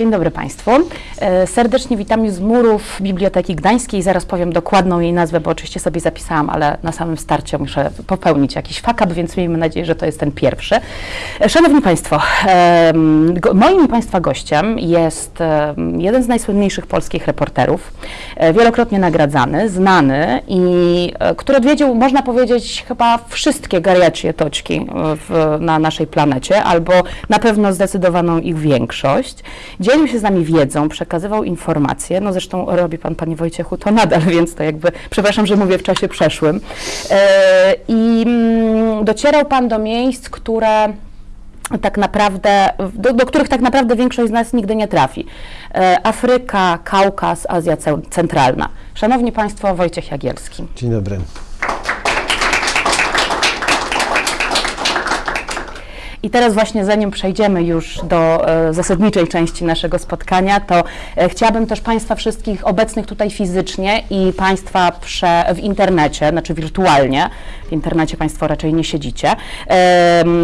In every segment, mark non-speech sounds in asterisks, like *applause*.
Dzień dobry Państwu. E, serdecznie witam z murów Biblioteki Gdańskiej. Zaraz powiem dokładną jej nazwę, bo oczywiście sobie zapisałam, ale na samym starcie muszę popełnić jakiś fakap, więc miejmy nadzieję, że to jest ten pierwszy. E, szanowni Państwo, e, moim Państwa gościem jest jeden z najsłynniejszych polskich reporterów, wielokrotnie nagradzany, znany i który odwiedził, można powiedzieć, chyba wszystkie gariacie toczki w, na naszej planecie, albo na pewno zdecydowaną ich większość dzielił się z nami wiedzą, przekazywał informacje, no zresztą robi pan, panie Wojciechu, to nadal, *laughs* więc to jakby, przepraszam, że mówię w czasie przeszłym. E, I mm, docierał pan do miejsc, które tak naprawdę, do, do, których tak naprawdę większość z nas nigdy nie trafi. E, Afryka, Kaukaz, Azja Centralna. Szanowni Państwo, Wojciech Jagielski. Dzień dobry. I teraz właśnie zanim przejdziemy już do e, zasadniczej części naszego spotkania, to e, chciałabym też Państwa wszystkich obecnych tutaj fizycznie i Państwa prze, w internecie, znaczy wirtualnie, w internecie Państwo raczej nie siedzicie,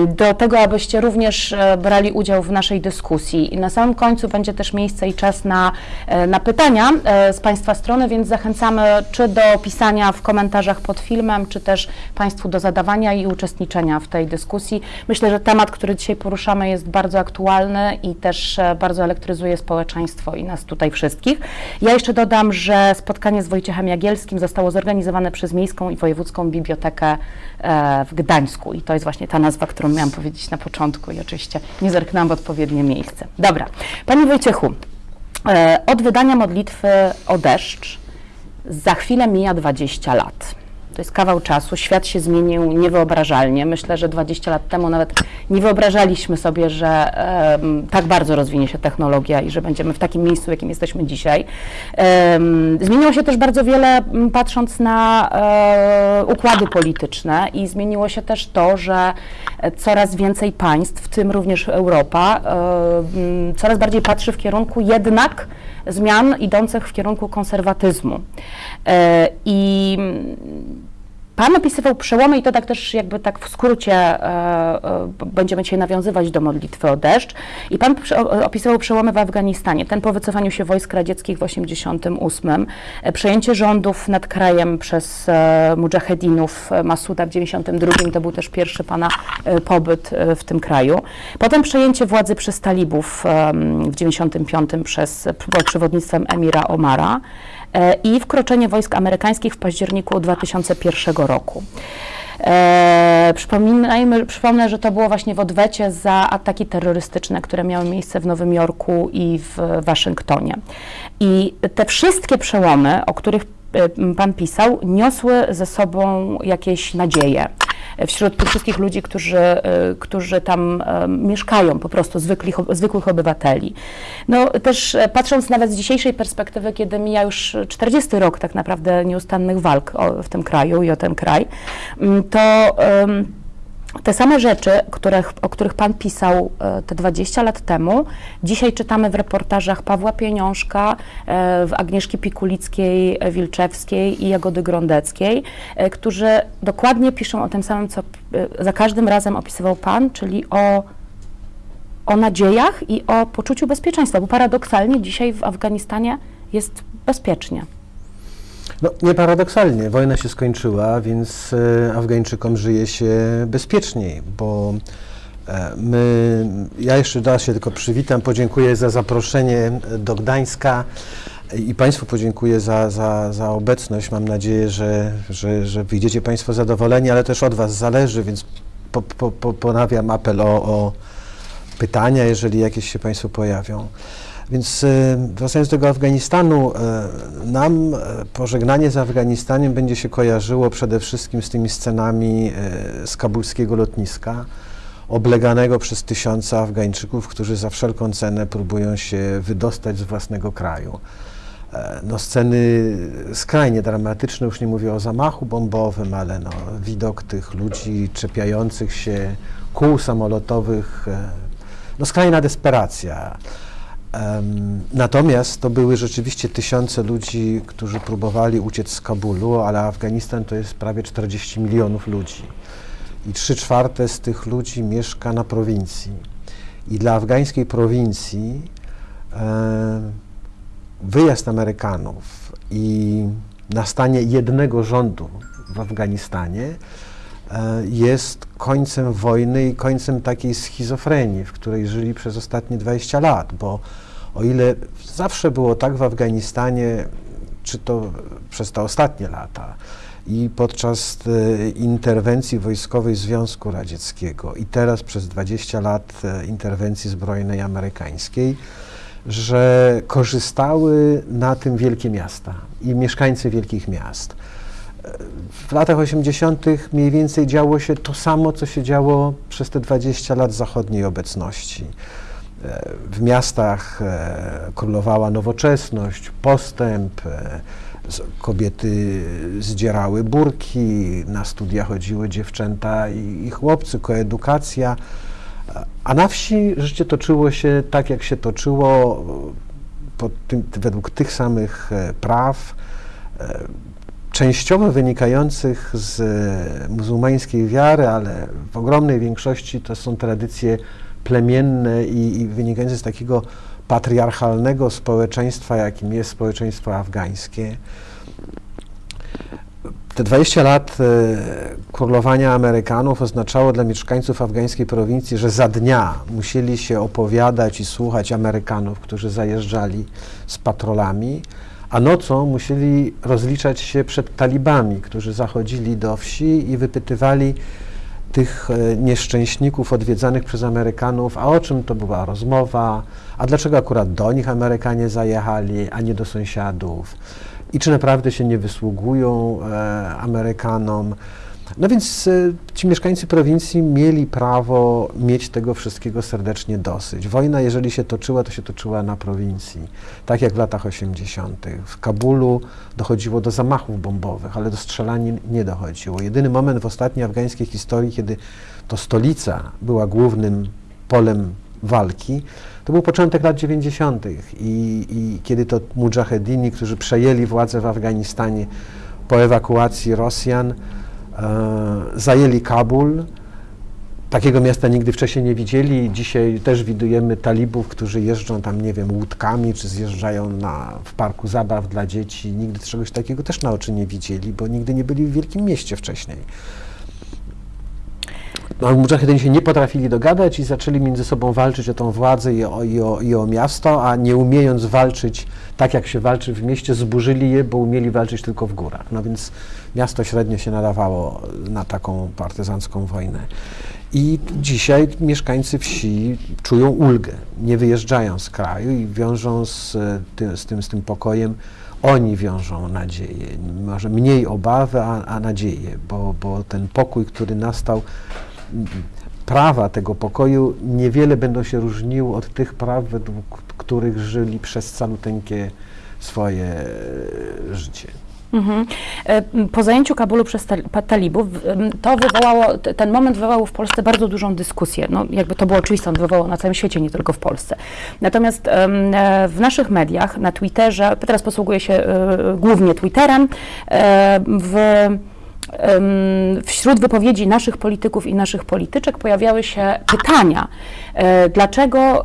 do tego, abyście również e, brali udział w naszej dyskusji. I na samym końcu będzie też miejsce i czas na, na pytania z Państwa strony, więc zachęcamy czy do pisania w komentarzach pod filmem, czy też Państwu do zadawania i uczestniczenia w tej dyskusji. Myślę, że temat temat, który dzisiaj poruszamy, jest bardzo aktualny i też e, bardzo elektryzuje społeczeństwo i nas tutaj wszystkich. Ja jeszcze dodam, że spotkanie z Wojciechem Jagielskim zostało zorganizowane przez Miejską i Wojewódzką Bibliotekę e, w Gdańsku i to jest właśnie ta nazwa, którą miałam powiedzieć na początku i oczywiście nie zerknęłam w odpowiednie miejsce. Dobra, Panie Wojciechu, e, od wydania modlitwy o deszcz za chwilę mija 20 lat. To jest kawał czasu. Świat się zmienił niewyobrażalnie. Myślę, że 20 lat temu nawet nie wyobrażaliśmy sobie, że tak bardzo rozwinie się technologia i że będziemy w takim miejscu, w jakim jesteśmy dzisiaj. Zmieniło się też bardzo wiele, patrząc na um, układy polityczne i zmieniło się też to, że coraz więcej państw, w tym również Europa, coraz bardziej patrzy w kierunku jednak zmian idących w kierunku konserwatyzmu. E, I Pan opisywał przełomy i to tak też jakby tak w skrócie e, e, będziemy dzisiaj nawiązywać do modlitwy o deszcz. I Pan opisywał przełomy w Afganistanie. Ten po wycofaniu się wojsk radzieckich w 88, e, przejęcie rządów nad krajem przez mujahedinów Masuda w 92, to był też pierwszy Pana pobyt w tym kraju. Potem przejęcie władzy przez talibów w 95 przez pod przewodnictwem emira Omara. E, i wkroczenie wojsk amerykańskich w październiku 2001 roku. E, przypominajmy, przypomnę, że to było właśnie w odwecie za ataki terrorystyczne, które miały miejsce w Nowym Jorku i w Waszyngtonie. I te wszystkie przełomy, o których Pan pisał, niosły ze sobą jakieś nadzieje wśród tych wszystkich ludzi, którzy, e, którzy tam e, mieszkają, po prostu zwykłych, zwykłych obywateli. No też e, patrząc nawet z dzisiejszej perspektywy, kiedy mija już 40 rok tak naprawdę nieustannych walk o, w tym kraju i o ten kraj, to te same rzeczy, których, o których Pan pisał e, te 20 lat temu, dzisiaj czytamy w reportażach Pawła Pieniążka, e, w Agnieszki Pikulickiej, e, Wilczewskiej i Jagody Grondeckiej, którzy dokładnie piszą o tym samym, co za każdym razem opisywał Pan, czyli o, o nadziejach i o poczuciu bezpieczeństwa, bo paradoksalnie dzisiaj w Afganistanie jest bezpiecznie. No, nie paradoksalnie, wojna się skończyła, więc e, Afgańczykom żyje się bezpieczniej, bo e, my, ja jeszcze raz się tylko przywitam, podziękuję za zaproszenie do Gdańska i Państwu podziękuję za, za, za obecność. Mam nadzieję, że, że, że wyjdziecie Państwo zadowoleni, ale też od Was zależy, więc po, po, po, ponawiam apel o, o pytania, jeżeli jakieś się Państwu pojawią. Więc e, wracając do tego Afganistanu, e, nam e, pożegnanie z Afganistanem będzie się kojarzyło przede wszystkim z tymi scenami z kabulskiego lotniska, obleganego przez tysiące Afgańczyków, którzy za wszelką cenę próbują się wydostać z własnego kraju. No, sceny skrajnie dramatyczne, już nie mówię o zamachu bombowym, ale no, widok tych ludzi czepiających się kół samolotowych, no skrajna desperacja. Natomiast to były rzeczywiście tysiące ludzi, którzy próbowali uciec z Kabulu, ale Afganistan to jest prawie 40 milionów ludzi. I trzy czwarte z tych ludzi mieszka na prowincji. I dla afgańskiej prowincji wyjazd Amerykanów i nastanie jednego rządu w Afganistanie jest końcem wojny i końcem takiej schizofrenii, w której żyli przez ostatnie 20 lat, bo o ile zawsze było tak w Afganistanie, czy to przez te ostatnie lata i podczas e, interwencji wojskowej Związku Radzieckiego i teraz przez 20 lat e, interwencji zbrojnej amerykańskiej, że korzystały na tym wielkie miasta i mieszkańcy wielkich miast. W latach 80. mniej więcej działo się to samo, co się działo przez te 20 lat zachodniej obecności. E, W miastach e, królowała nowoczesność, postęp, e, kobiety zdzierały burki, na studia chodziły dziewczęta i, chłopcy, koedukacja. A na wsi życie toczyło się tak, jak się toczyło, tym, według tych samych praw, częściowo wynikających z e, muzułmańskiej wiary, ale w ogromnej większości to są tradycje plemienne i, i wynikające z takiego patriarchalnego społeczeństwa, jakim jest społeczeństwo afgańskie. Te 20 lat e, królowania Amerykanów oznaczało dla mieszkańców afgańskiej prowincji, że za dnia musieli się opowiadać i słuchać Amerykanów, którzy zajeżdżali z patrolami, a nocą musieli rozliczać się przed talibami, którzy zachodzili do wsi i wypytywali tych e, nieszczęśników odwiedzanych przez Amerykanów, a o czym to była rozmowa, a dlaczego akurat do nich Amerykanie zajechali, a nie do sąsiadów i czy naprawdę się nie wysługują e, Amerykanom. No więc e, ci mieszkańcy prowincji mieli prawo mieć tego wszystkiego serdecznie dosyć. Wojna, jeżeli się toczyła, to się toczyła na prowincji, tak jak w latach 80. W Kabulu dochodziło do zamachów bombowych, ale do strzelanin nie dochodziło. Jedyny moment w ostatniej afgańskiej historii, kiedy to stolica była głównym polem walki, to był początek lat 90. I, i kiedy to mujahedini, którzy przejęli władzę w Afganistanie po ewakuacji Rosjan, zajęli Kabul. Takiego miasta nigdy wcześniej nie widzieli. Dzisiaj też widujemy talibów, którzy jeżdżą tam, nie wiem, łódkami, czy zjeżdżają na, w parku zabaw dla dzieci. Nigdy czegoś takiego też na oczy nie widzieli, bo nigdy nie byli w wielkim mieście wcześniej. No, mujahedini się nie potrafili dogadać i zaczęli między sobą walczyć o tą władzę i o, i, o, i o miasto, a nie umiejąc walczyć tak, jak się walczy w mieście, zburzyli je, bo umieli walczyć tylko w górach. No więc miasto średnio się nadawało na taką partyzancką wojnę. I dzisiaj mieszkańcy wsi czują ulgę, nie wyjeżdżają z kraju i wiążą z, e, ty, z, tym, z tym pokojem, oni wiążą nadzieję, może mniej obawy, a, a nadzieję, bo, bo ten pokój, który nastał, prawa tego pokoju niewiele będą się różniły od tych praw, według których żyli przez caluteńkie swoje e, życie. Mhm. E, Po zajęciu Kabulu przez talibów, to wywołało, ten moment wywołał w Polsce bardzo dużą dyskusję. No, jakby to było oczywiste, on wywołał na całym świecie, nie tylko w Polsce. Natomiast e, w naszych mediach, na Twitterze, teraz posługuję się e, głównie Twitterem, w wśród wypowiedzi naszych polityków i naszych polityczek pojawiały się pytania, dlaczego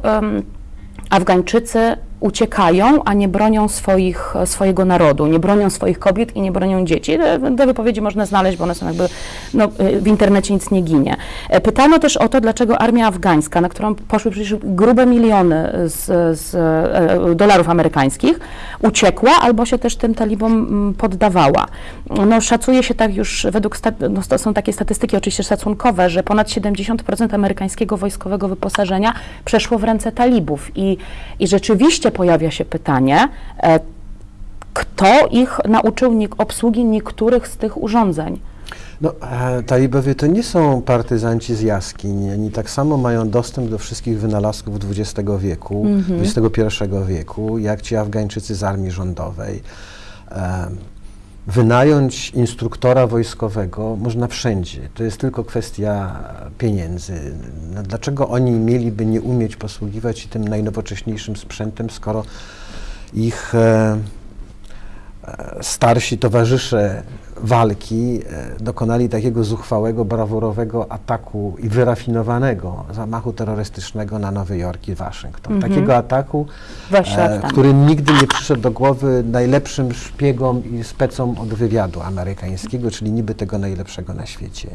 Afgańczycy uciekają, a nie bronią swoich, swojego narodu, nie bronią swoich kobiet i nie bronią dzieci. Te, te wypowiedzi można znaleźć, bo one są jakby, no, y, w internecie nic nie ginie. E, Pytano też o to, dlaczego armia afgańska, na którą poszły przecież grube miliony z, z e, dolarów amerykańskich, uciekła albo się też tym talibom mm, poddawała. No, szacuje się tak już, według, no, są takie statystyki oczywiście szacunkowe, że ponad 70% amerykańskiego wojskowego wyposażenia przeszło w ręce talibów i, i rzeczywiście pojawia się pytanie, e, kto ich nauczył obsługi niektórych z tych urządzeń? No, e, talibowie to nie są partyzanci z jaskiń. Oni tak samo mają dostęp do wszystkich wynalazków XX wieku, XXI wieku, jak ci Afgańczycy z armii rządowej. Wynająć instruktora wojskowego można wszędzie. To jest tylko kwestia pieniędzy. No, dlaczego oni mieliby nie umieć posługiwać się tym najnowocześniejszym sprzętem, skoro ich e, e, starsi towarzysze walki e, dokonali takiego zuchwałego, brawurowego ataku i wyrafinowanego zamachu terrorystycznego na Nowy Jork i Waszyngton. Takiego ataku, Dwadzieścia lat e, który nigdy nie przyszedł do głowy najlepszym szpiegom i specom od wywiadu amerykańskiego, czyli niby tego najlepszego na świecie.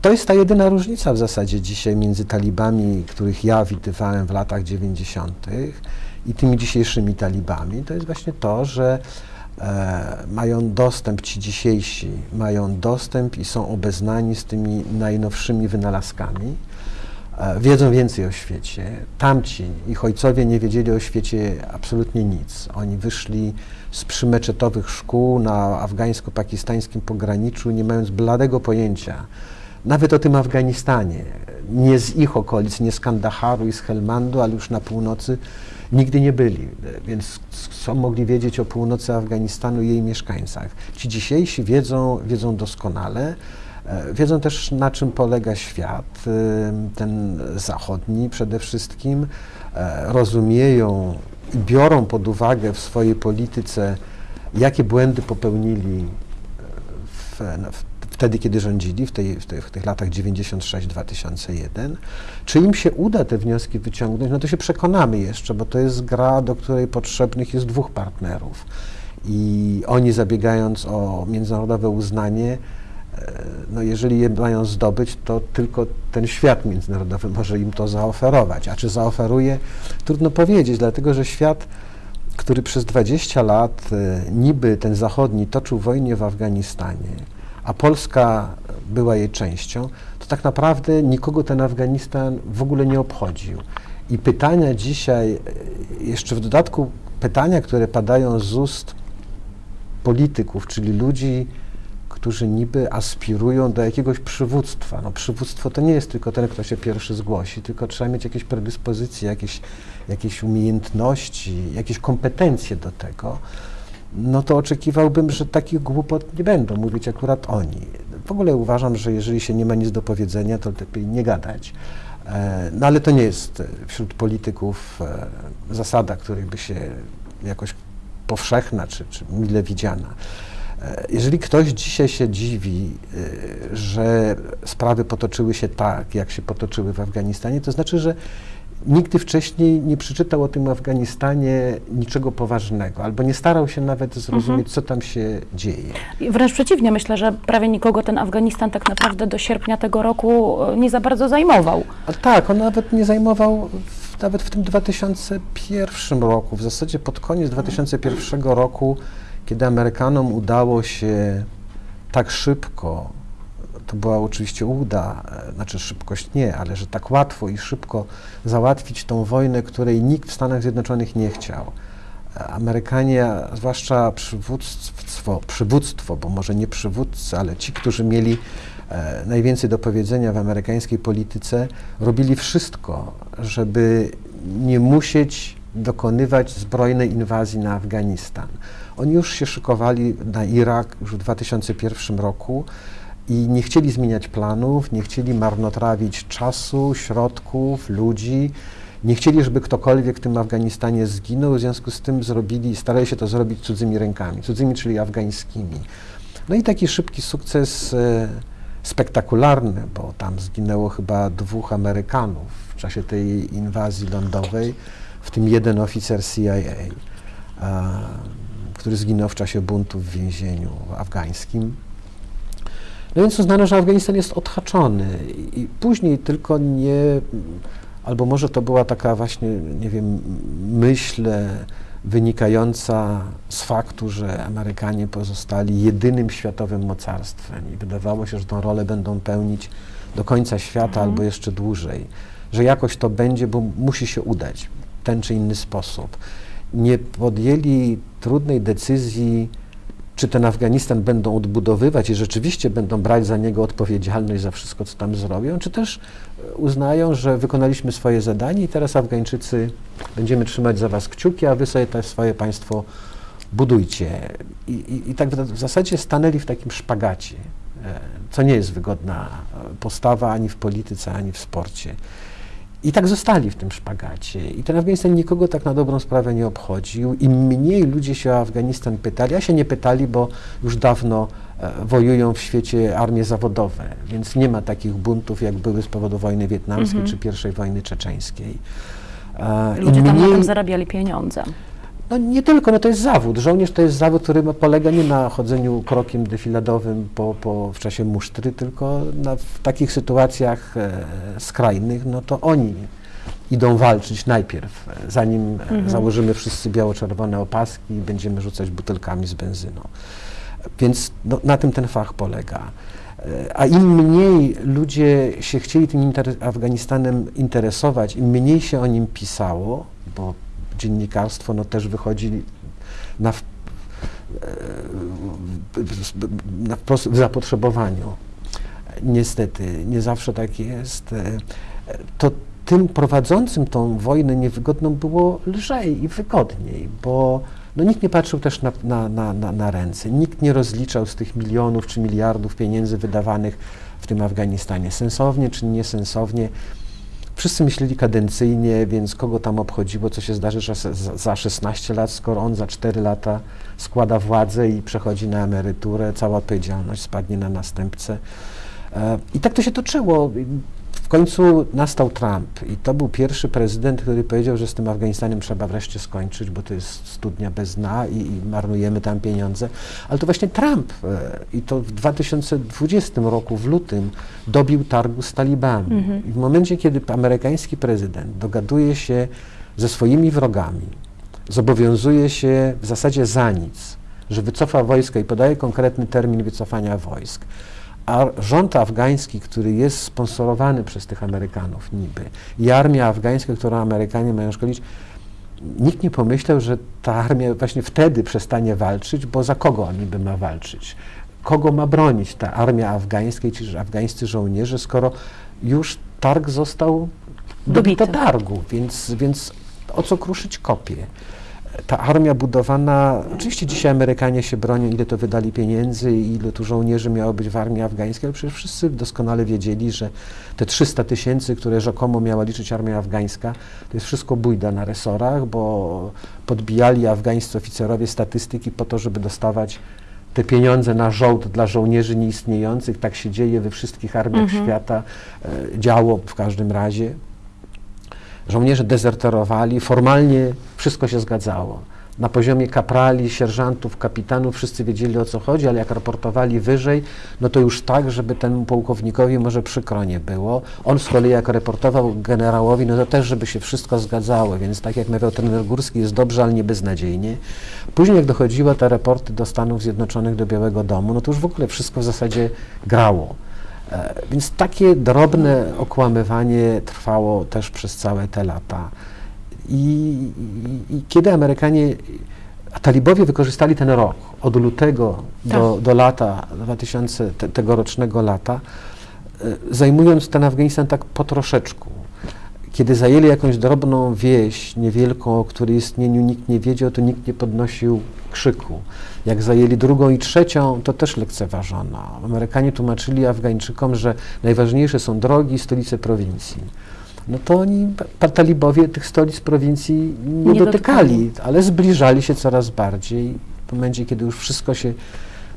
To jest ta jedyna różnica w zasadzie dzisiaj między talibami, których ja widywałem w latach 90. i tymi dzisiejszymi talibami. To jest właśnie to, że e, mają dostęp, ci dzisiejsi mają dostęp i są obeznani z tymi najnowszymi wynalazkami. E, wiedzą więcej o świecie. Tamci, ich ojcowie nie wiedzieli o świecie absolutnie nic. Oni wyszli z przymeczetowych szkół na afgańsko-pakistańskim pograniczu, nie mając bladego pojęcia nawet o tym Afganistanie, nie z ich okolic, nie z Kandaharu i z Helmandu, ale już na północy nigdy nie byli, więc co mogli wiedzieć o północy Afganistanu i jej mieszkańcach. Ci dzisiejsi wiedzą, wiedzą doskonale, e, wiedzą też na czym polega świat, e, ten zachodni przede wszystkim, e, rozumieją i biorą pod uwagę w swojej polityce, jakie błędy popełnili w, w, wtedy, kiedy rządzili, w, tej, w, tej, w tych latach 96-2001. Czy im się uda te wnioski wyciągnąć, no to się przekonamy jeszcze, bo to jest gra, do której potrzebnych jest dwóch partnerów. I oni zabiegając o międzynarodowe uznanie, e, no jeżeli je mają zdobyć, to tylko ten świat międzynarodowy może im to zaoferować. A czy zaoferuje? Trudno powiedzieć, dlatego że świat który przez 20 lat e, niby ten zachodni toczył wojnę w Afganistanie, a Polska była jej częścią, to tak naprawdę nikogo ten Afganistan w ogóle nie obchodził. I pytania dzisiaj, jeszcze w dodatku pytania, które padają z ust polityków, czyli ludzi, którzy niby aspirują do jakiegoś przywództwa. No, przywództwo to nie jest tylko ten, kto się pierwszy zgłosi, tylko trzeba mieć jakieś predyspozycje, jakieś, jakieś umiejętności, jakieś kompetencje do tego. No to oczekiwałbym, że takich głupot nie będą mówić akurat oni. W ogóle uważam, że jeżeli się nie ma nic do powiedzenia, to lepiej nie gadać. E, No ale to nie jest e, wśród polityków e, zasada, której by się jakoś powszechna czy, czy mile widziana. Jeżeli ktoś dzisiaj się dziwi, że sprawy potoczyły się tak, jak się potoczyły w Afganistanie, to znaczy, że nigdy wcześniej nie przeczytał o tym Afganistanie niczego poważnego, albo nie starał się nawet zrozumieć, co tam się dzieje. I Wręcz przeciwnie, myślę, że prawie nikogo ten Afganistan tak naprawdę do sierpnia tego roku e, nie za bardzo zajmował. A tak, on nawet nie zajmował w, nawet w tym 2001 roku, w zasadzie pod koniec 2001 roku, kiedy Amerykanom udało się tak szybko, to była oczywiście uda, e, znaczy szybkość nie, ale że tak łatwo i szybko załatwić tą wojnę, której nikt w Stanach Zjednoczonych nie chciał. E, Amerykanie, zwłaszcza przywództwo, przywództwo, bo może nie przywódcy, ale ci, którzy mieli e, najwięcej do powiedzenia w amerykańskiej polityce, robili wszystko, żeby nie musieć dokonywać zbrojnej inwazji na Afganistan. Oni już się szykowali na Irak już w 2001 roku i nie chcieli zmieniać planów, nie chcieli marnotrawić czasu, środków, ludzi. Nie chcieli, żeby ktokolwiek w tym Afganistanie zginął, w związku z tym zrobili, starali się to zrobić cudzymi rękami, cudzymi, czyli afgańskimi. No i taki szybki sukces e, spektakularny, bo tam zginęło chyba dwóch Amerykanów w czasie tej inwazji lądowej, w tym jeden oficer CIA, który zginął w czasie buntu w więzieniu afgańskim. No więc uznano, że Afganistan jest odhaczony i, później tylko nie, albo może to była taka właśnie, nie wiem, myśl wynikająca z faktu, że Amerykanie pozostali jedynym światowym mocarstwem i wydawało się, że tą rolę będą pełnić do końca świata albo jeszcze dłużej, że jakoś to będzie, bo musi się udać w ten czy inny sposób. Nie podjęli trudnej decyzji, czy ten Afganistan będą odbudowywać i rzeczywiście będą brać za niego odpowiedzialność za wszystko, co tam zrobią, czy też e, uznają, że wykonaliśmy swoje zadanie i teraz Afgańczycy będziemy trzymać za was kciuki, a wy sobie też swoje państwo budujcie. I, i, i tak w, w zasadzie stanęli w takim szpagacie, e, co nie jest wygodna e, postawa ani w polityce, ani w sporcie. I tak zostali w tym szpagacie. I ten Afganistan nikogo tak na dobrą sprawę nie obchodził. Im mniej ludzie się o Afganistan pytali, a się nie pytali, bo już dawno e, wojują w świecie armie zawodowe, więc nie ma takich buntów, jak były z powodu wojny wietnamskiej czy pierwszej wojny czeczeńskiej. E, Ludzie tam na mniej- tym zarabiali pieniądze. No nie tylko, no to jest zawód. Żołnierz to jest zawód, który polega nie na chodzeniu krokiem defiladowym po, po, w czasie musztry, tylko na, w takich sytuacjach e, skrajnych, no to oni idą walczyć najpierw, e, zanim e, założymy wszyscy biało-czerwone opaski i będziemy rzucać butelkami z benzyną. Więc no, na tym ten fach polega. E, A im mniej ludzie się chcieli tym inter Afganistanem interesować, im mniej się o nim pisało, bo dziennikarstwo no, też wychodzi na, w- e, na w zapotrzebowaniu. Niestety, nie zawsze tak jest. E, To tym prowadzącym tą wojnę niewygodną było lżej i wygodniej, bo no, nikt nie patrzył też na, na, na, na ręce, nikt nie rozliczał z tych milionów czy miliardów pieniędzy wydawanych w tym Afganistanie sensownie czy niesensownie. Wszyscy myśleli kadencyjnie, więc kogo tam obchodziło, co się zdarzy że za- za 16 lat, skoro on za 4 lata składa władzę i przechodzi na emeryturę, cała odpowiedzialność spadnie na następcę. E, I tak to się toczyło. W końcu nastał Trump i to był pierwszy prezydent, który powiedział, że z tym Afganistanem trzeba wreszcie skończyć, bo to jest studnia bez dna i, i marnujemy tam pieniądze. Ale to właśnie Trump e, i to w 2020 roku, w lutym, dobił targu z talibami. I w momencie, kiedy amerykański prezydent dogaduje się ze swoimi wrogami, zobowiązuje się w zasadzie za nic, że wycofa wojska i podaje konkretny termin wycofania wojsk, a rząd afgański, który jest sponsorowany przez tych Amerykanów niby i armia afgańska, którą Amerykanie mają szkolić, nikt nie pomyślał, że ta armia właśnie wtedy przestanie walczyć, bo za kogo on niby ma walczyć? Kogo ma bronić ta armia afgańska i ci afgańscy żołnierze, skoro już targ został Dobity. targu, więc, więc o co kruszyć kopie? Ta armia budowana, oczywiście dzisiaj Amerykanie się bronią, ile to wydali pieniędzy i ile tu żołnierzy miało być w armii afgańskiej, ale przecież wszyscy doskonale wiedzieli, że te 300 tysięcy, które rzekomo miała liczyć armia afgańska, to jest wszystko bójda na resorach, bo podbijali afgańscy oficerowie statystyki po to, żeby dostawać te pieniądze na żołd dla żołnierzy nieistniejących. Tak się dzieje we wszystkich armiach świata, e, działo w każdym razie. Żołnierze dezerterowali, formalnie wszystko się zgadzało. Na poziomie kaprali, sierżantów, kapitanów wszyscy wiedzieli o co chodzi, ale jak raportowali wyżej, no to już tak, żeby temu pułkownikowi może przykro nie było. On z kolei jak raportował generałowi, no to też, żeby się wszystko zgadzało, więc tak jak mawiał trener Górski, jest dobrze, ale nie beznadziejnie. Później jak dochodziły te raporty do Stanów Zjednoczonych, do Białego Domu, no to już w ogóle wszystko w zasadzie grało. E, Więc takie drobne okłamywanie trwało też przez całe te lata. I, i, i kiedy Amerykanie, a talibowie wykorzystali ten rok, od lutego do, do lata 2000, te, tegorocznego lata, e, zajmując ten Afganistan tak po troszeczku. Kiedy zajęli jakąś drobną wieś, niewielką, o której istnieniu nikt nie wiedział, to nikt nie podnosił krzyku. Jak zajęli drugą i trzecią, to też lekceważono. Amerykanie tłumaczyli Afgańczykom, że najważniejsze są drogi i stolice prowincji. No to oni, talibowie tych stolic prowincji nie, Nie dotykali, ale zbliżali się coraz bardziej. W momencie, kiedy już wszystko się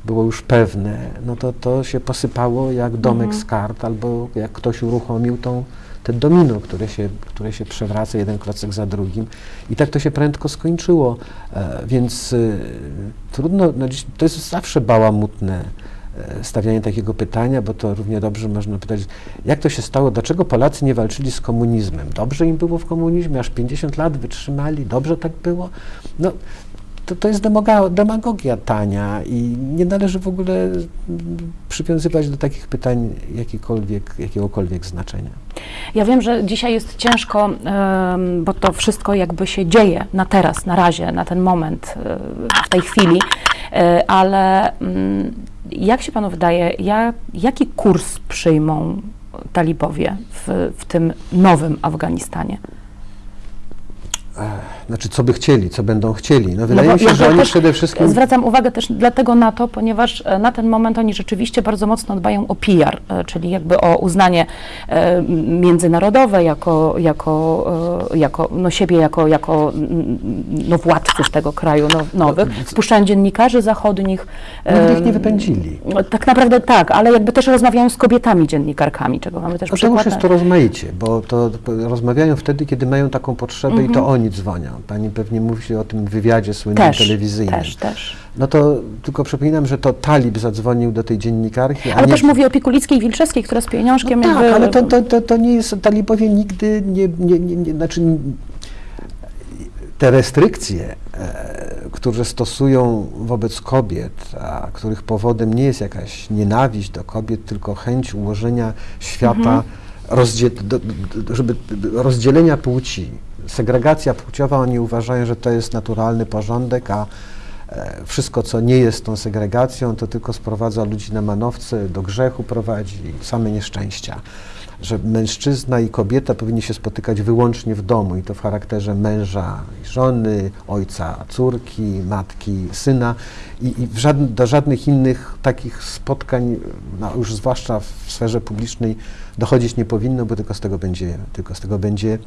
było już pewne, no to to się posypało jak domek z kart, albo jak ktoś uruchomił tą, te domino, które się, które się przewraca jeden klocek za drugim. I tak to się prędko skończyło. E, więc y, trudno, no, to jest zawsze bałamutne e, stawianie takiego pytania, bo to równie dobrze można pytać, jak to się stało, dlaczego Polacy nie walczyli z komunizmem? Dobrze im było w komunizmie, aż 50 lat wytrzymali, dobrze tak było? No, to, to jest demagogia tania i nie należy w ogóle przywiązywać do takich pytań jakiegokolwiek znaczenia. Ja wiem, że dzisiaj jest ciężko, bo to wszystko jakby się dzieje na teraz, na razie, na ten moment, e, w tej chwili, E, ale mm, jak się panu wydaje, ja, jaki kurs przyjmą talibowie w, w tym nowym Afganistanie? Znaczy, co by chcieli, co będą chcieli. No wydaje bo mi się, ja że oni przede wszystkim... Zwracam uwagę też dlatego na to, ponieważ e, na ten moment oni rzeczywiście bardzo mocno dbają o PR, e, czyli jakby o uznanie e, międzynarodowe jako, jako, jako no siebie jako, jako mm, no władców tego kraju no, nowych. Wpuszczają dziennikarzy zachodnich. Nigdy ich e, nie wypędzili. no, Tak naprawdę tak, ale jakby też rozmawiają z kobietami dziennikarkami, czego mamy też No to już przykład. jest to rozmaicie, bo to to rozmawiają wtedy, kiedy mają taką potrzebę i to oni dzwonią. Pani pewnie mówi o tym wywiadzie słynnym też, telewizyjnym. też, też. No to tylko przypominam, że to Talib zadzwonił do tej dziennikarki, Ale nie... też mówię o Pikulickiej i Wilczewskiej, która z pieniążkiem no tak, jakby... ale to, to, to, to nie jest, talibowie nigdy nie, nie, nie, nie znaczy te restrykcje, e, które stosują wobec kobiet, a których powodem nie jest jakaś nienawiść do kobiet, tylko chęć ułożenia świata, rozdzie, do, do, żeby rozdzielenia płci, segregacja płciowa, oni uważają, że to jest naturalny porządek, a e, wszystko, co nie jest tą segregacją, to tylko sprowadza ludzi na manowce, do grzechu prowadzi, same nieszczęścia. Że mężczyzna i kobieta powinni się spotykać wyłącznie w domu i to w charakterze męża i żony, ojca, córki, matki, syna i, i do żadnych innych takich spotkań, no już zwłaszcza w sferze publicznej, dochodzić nie powinno, bo tylko z tego będzie, tylko z tego będzie,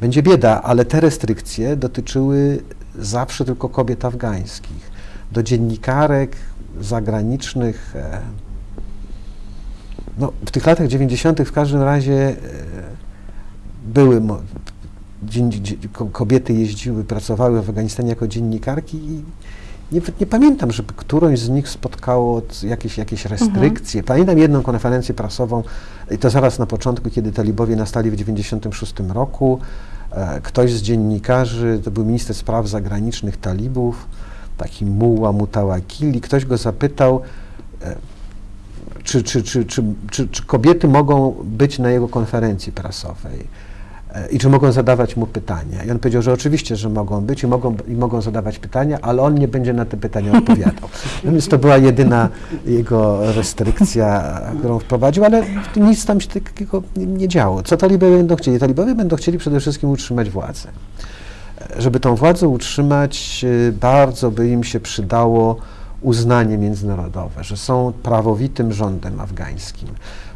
będzie bieda. Ale te restrykcje dotyczyły zawsze tylko kobiet afgańskich. Do dziennikarek zagranicznych, e, no, w tych latach 90. w każdym razie e, były, kobiety jeździły, pracowały w Afganistanie jako dziennikarki i nie, nie pamiętam, żeby którąś z nich spotkało jakieś, jakieś restrykcje. Pamiętam jedną konferencję prasową, i to zaraz na początku, kiedy talibowie nastali w 96 roku. E, Ktoś z dziennikarzy, to był minister spraw zagranicznych talibów, taki Muła Mutawakili, ktoś go zapytał, e, czy, czy, czy, czy, kobiety mogą być na jego konferencji prasowej i czy mogą zadawać mu pytania. I on powiedział, że oczywiście, że mogą być i mogą, i mogą zadawać pytania, ale on nie będzie na te pytania odpowiadał. *laughs* No więc to była jedyna jego restrykcja, którą wprowadził, ale nic tam się takiego nie, nie działo. Co talibowie będą chcieli? Talibowie będą chcieli przede wszystkim utrzymać władzę. E, Żeby tą władzę utrzymać, e, bardzo by im się przydało uznanie międzynarodowe, że są prawowitym rządem afgańskim.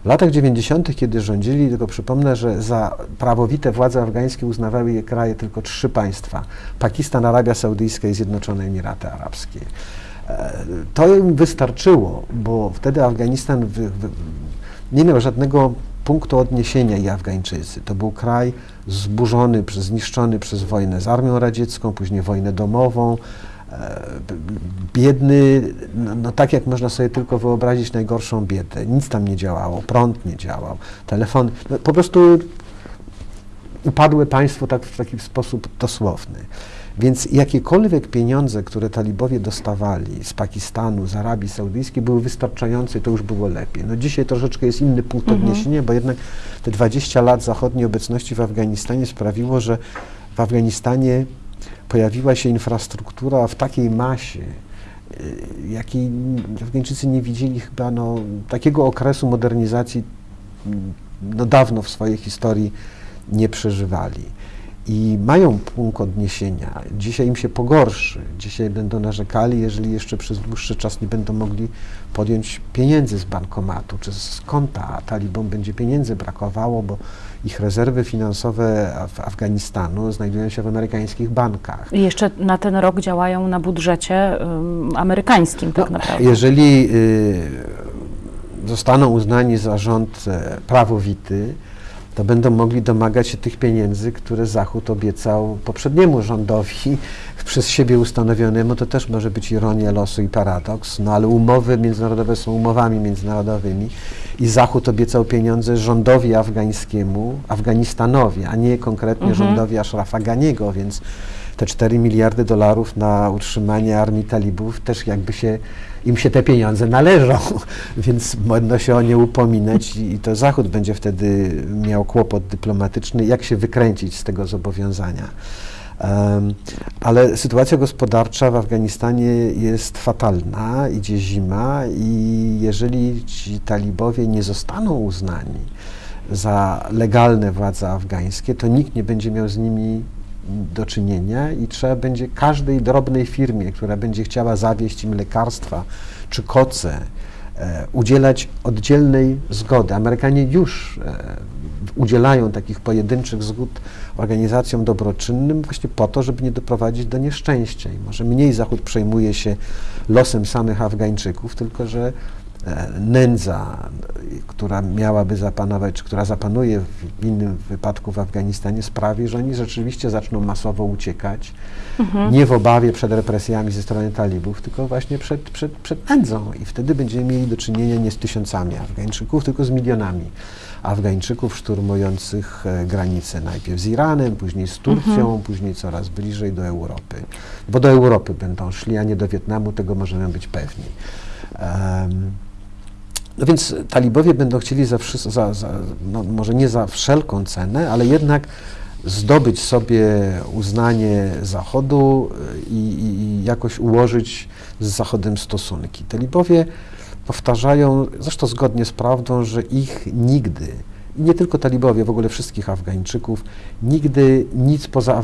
W latach 90., kiedy rządzili, tylko przypomnę, że za prawowite władze afgańskie uznawały je kraje tylko trzy państwa: Pakistan, Arabia Saudyjska i Zjednoczone Emiraty Arabskie. E, To im wystarczyło, bo wtedy Afganistan nie miał żadnego punktu odniesienia i Afgańczycy. To był kraj zburzony, zniszczony przez wojnę z Armią Radziecką, później wojnę domową, biedny, no, no tak jak można sobie tylko wyobrazić najgorszą biedę. Nic tam nie działało, prąd nie działał, telefon, no, po prostu upadłe państwo tak, w taki sposób dosłowny. Więc jakiekolwiek pieniądze, które talibowie dostawali z Pakistanu, z Arabii Saudyjskiej, były wystarczające i to już było lepiej. No dzisiaj troszeczkę jest inny punkt odniesienia, bo jednak te 20 lat zachodniej obecności w Afganistanie sprawiło, że w Afganistanie pojawiła się infrastruktura w takiej masie, y, jakiej Afgańczycy nie widzieli chyba no, takiego okresu modernizacji mm, no, dawno w swojej historii nie przeżywali. I mają punkt odniesienia. Dzisiaj im się pogorszy. Dzisiaj będą narzekali, jeżeli jeszcze przez dłuższy czas nie będą mogli podjąć pieniędzy z bankomatu czy z konta, a talibom będzie pieniędzy brakowało, bo ich rezerwy finansowe Af- Afganistanu znajdują się w amerykańskich bankach. I jeszcze na ten rok działają na budżecie amerykańskim tak No, naprawdę. Jeżeli y, zostaną uznani za rząd e, prawowity, to będą mogli domagać się tych pieniędzy, które Zachód obiecał poprzedniemu rządowi, *laughs* przez siebie ustanowionemu. To też może być ironia losu i paradoks, no ale umowy międzynarodowe są umowami międzynarodowymi i Zachód obiecał pieniądze rządowi afgańskiemu, Afganistanowi, a nie konkretnie rządowi Ashrafa Ganiego, więc te 4 miliardy dolarów na utrzymanie armii talibów też jakby się, im się te pieniądze należą, *laughs* więc można się o nie upominać i i to Zachód będzie wtedy miał kłopot dyplomatyczny, jak się wykręcić z tego zobowiązania. Em, ale sytuacja gospodarcza w Afganistanie jest fatalna, idzie zima i jeżeli ci talibowie nie zostaną uznani za legalne władze afgańskie, to nikt nie będzie miał z nimi do czynienia i trzeba będzie każdej drobnej firmie, która będzie chciała zawieść im lekarstwa czy koce, e, udzielać oddzielnej zgody. Amerykanie już e, udzielają takich pojedynczych zgód organizacjom dobroczynnym właśnie po to, żeby nie doprowadzić do nieszczęścia. I może mniej Zachód przejmuje się losem samych Afgańczyków, tylko że nędza, która miałaby zapanować, czy która zapanuje w innym wypadku w Afganistanie, sprawi, że oni rzeczywiście zaczną masowo uciekać, nie w obawie przed represjami ze strony talibów, tylko właśnie przed, przed, przed nędzą. I wtedy będziemy mieli do czynienia nie z tysiącami Afgańczyków, tylko z milionami Afgańczyków szturmujących e, granice najpierw z Iranem, później z Turcją, później coraz bliżej do Europy. Bo do Europy będą szli, a nie do Wietnamu, tego możemy być pewni. Em, no więc talibowie będą chcieli za, za, za no może nie za wszelką cenę, ale jednak zdobyć sobie uznanie Zachodu y, i, i, jakoś ułożyć z Zachodem stosunki. Talibowie powtarzają, zresztą zgodnie z prawdą, że ich nigdy, nie tylko talibowie, w ogóle wszystkich Afgańczyków, nigdy nic poza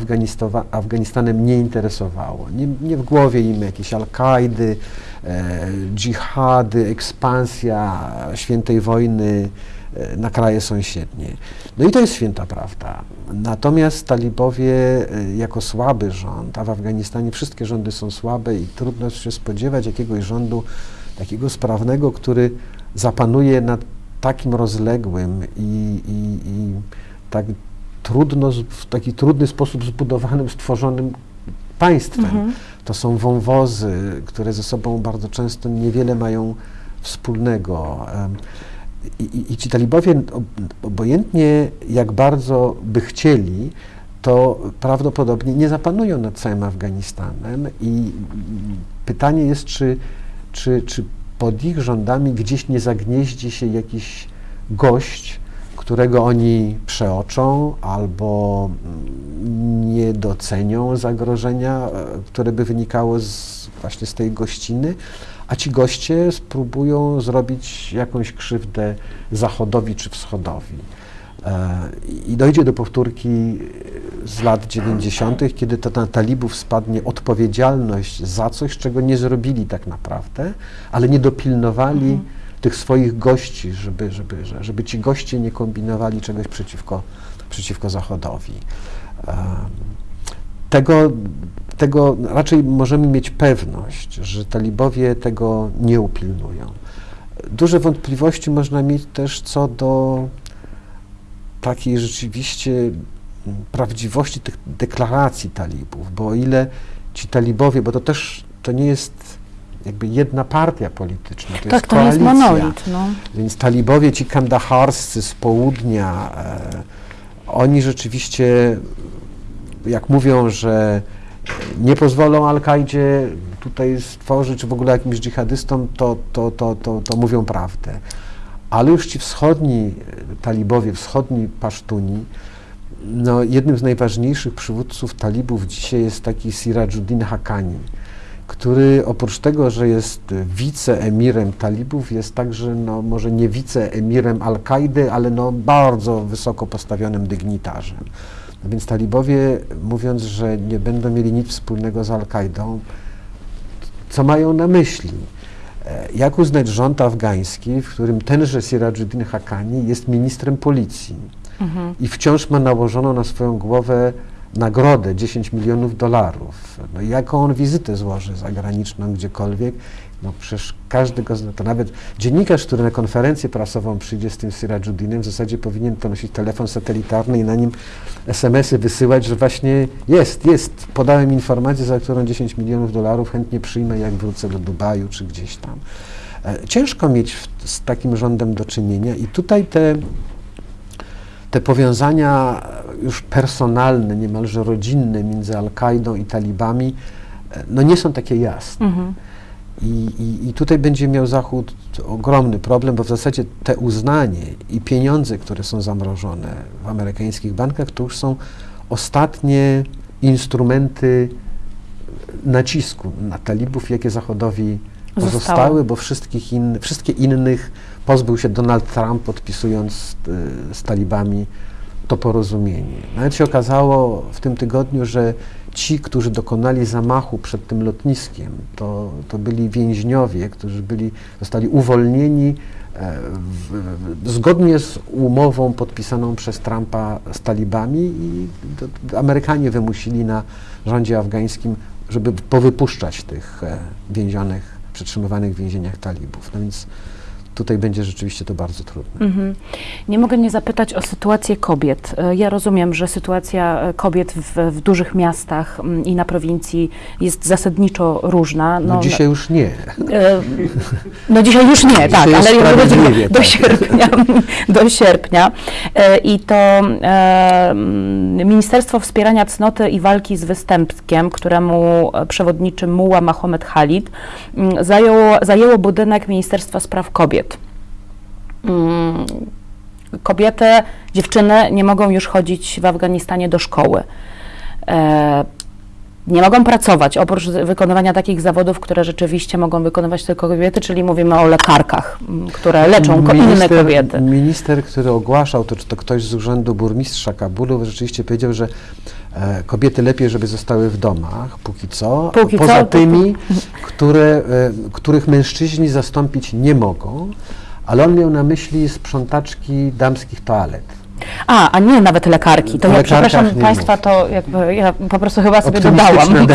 Afganistanem nie interesowało. Nie, nie w głowie im jakieś Al-Kaidy, e, dżihady, ekspansja świętej wojny e, na kraje sąsiednie. No i to jest święta prawda. Natomiast talibowie e, jako słaby rząd, a w Afganistanie wszystkie rządy są słabe i trudno się spodziewać jakiegoś rządu takiego sprawnego, który zapanuje nad takim rozległym i, i, i tak trudno, w taki trudny sposób zbudowanym, stworzonym państwem. To są wąwozy, które ze sobą bardzo często niewiele mają wspólnego. I, i, i ci talibowie, ob- obojętnie jak bardzo by chcieli, to prawdopodobnie nie zapanują nad całym Afganistanem i pytanie jest, czy, czy, czy pod ich rządami gdzieś nie zagnieździ się jakiś gość, którego oni przeoczą albo mm, nie docenią zagrożenia, e, które by wynikało z, właśnie z tej gościny, a ci goście spróbują zrobić jakąś krzywdę Zachodowi czy Wschodowi. I dojdzie do powtórki z lat 90., kiedy to na talibów spadnie odpowiedzialność za coś, czego nie zrobili tak naprawdę, ale nie dopilnowali tych swoich gości, żeby, żeby, że- żeby ci goście nie kombinowali czegoś przeciwko, przeciwko Zachodowi. Tego, tego raczej możemy mieć pewność, że talibowie tego nie upilnują. Duże wątpliwości można mieć też co do takiej rzeczywiście mm, prawdziwości tych deklaracji talibów, bo o ile ci talibowie, bo to też to nie jest jakby jedna partia polityczna, to tak, jest to jest monolit. No. Więc talibowie, ci kandaharscy z południa, e, oni rzeczywiście, jak mówią, że nie pozwolą Al-Kaidzie tutaj stworzyć, czy w ogóle jakimś dżihadystom, to, to, to, to, to mówią prawdę. Ale już ci wschodni e, talibowie, wschodni pasztuni, no, jednym z najważniejszych przywódców talibów dzisiaj jest taki Sirajuddin Haqqani, który oprócz tego, że jest wiceemirem talibów, jest także, no, może nie wiceemirem Al-Kaidy, ale no, bardzo wysoko postawionym dygnitarzem. No więc talibowie, mówiąc, że nie będą mieli nic wspólnego z Al-Kaidą, co mają na myśli? E, Jak uznać rząd afgański, w którym tenże Sirajuddin Haqqani jest ministrem policji Mhm. i wciąż ma nałożoną na swoją głowę nagrodę 10 milionów dolarów. No jaką on wizytę złoży zagraniczną gdziekolwiek? No przecież każdy go zna. To nawet dziennikarz, który na konferencję prasową przyjdzie z tym Sirajuddinem, w zasadzie powinien ponosić telefon satelitarny i na nim SMS-y wysyłać, że właśnie jest, jest, podałem informację, za którą 10 milionów dolarów chętnie przyjmę, jak wrócę do Dubaju czy gdzieś tam. E, Ciężko mieć w, z takim rządem do czynienia i tutaj te te powiązania już personalne, niemalże rodzinne między Al-Kaidą i talibami, e, no nie są takie jasne. Mhm. I, i, I tutaj będzie miał Zachód ogromny problem, bo w zasadzie te uznanie i pieniądze, które są zamrożone w amerykańskich bankach, to już są ostatnie instrumenty nacisku na talibów, jakie Zachodowi Zostały. pozostały, bo wszystkich in, wszystkie innych pozbył się Donald Trump, podpisując e, z talibami to porozumienie. Nawet się okazało w tym tygodniu, że ci, którzy dokonali zamachu przed tym lotniskiem, to, to byli więźniowie, którzy byli, zostali uwolnieni e, w, w, zgodnie z umową podpisaną przez Trumpa z talibami i to, Amerykanie wymusili na rządzie afgańskim, żeby powypuszczać tych e, więzionych, przetrzymywanych w więzieniach talibów. No więc tutaj będzie rzeczywiście to bardzo trudne. Mhm. Nie mogę nie zapytać o sytuację kobiet. E, Ja rozumiem, że sytuacja e, kobiet w, w dużych miastach mm, i na prowincji jest zasadniczo różna. No, dzisiaj już nie. e, No dzisiaj już nie, Dzisiaj tak, jest ale do, do tak. sierpnia. *laughs* Do sierpnia. E, I to e, mm, Ministerstwo Wspierania Cnoty i Walki z Występkiem, któremu e, przewodniczy Muła Mahomet Khalid, mm, zajęło, zajęło budynek Ministerstwa Spraw Kobiet. Mm, Kobiety, dziewczyny nie mogą już chodzić w Afganistanie do szkoły. E, nie mogą pracować, oprócz wykonywania takich zawodów, które rzeczywiście mogą wykonywać tylko kobiety, czyli mówimy o lekarkach, które leczą ko- inne kobiety. Minister, który ogłaszał to, czy to ktoś z urzędu burmistrza Kabulu, rzeczywiście powiedział, że e, kobiety lepiej, żeby zostały w domach, póki co, Póki poza co, to- tymi, które, e, których mężczyźni zastąpić nie mogą, ale on miał na myśli sprzątaczki damskich toalet. A, a nie nawet lekarki. To ja przepraszam Państwa, mów. to jakby ja po prostu chyba sobie dodałam. *laughs*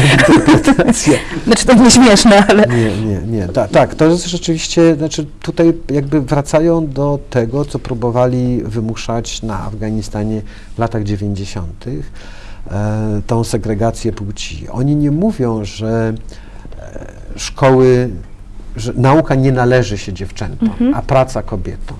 *laughs* Znaczy to nie śmieszne, ale Nie, nie, nie. Ta, tak, to jest rzeczywiście, znaczy tutaj jakby wracają do tego, co próbowali wymuszać na Afganistanie w latach 90. E, tą segregację płci. Oni nie mówią, że e, szkoły, że nauka nie należy się dziewczętom, a praca kobietom.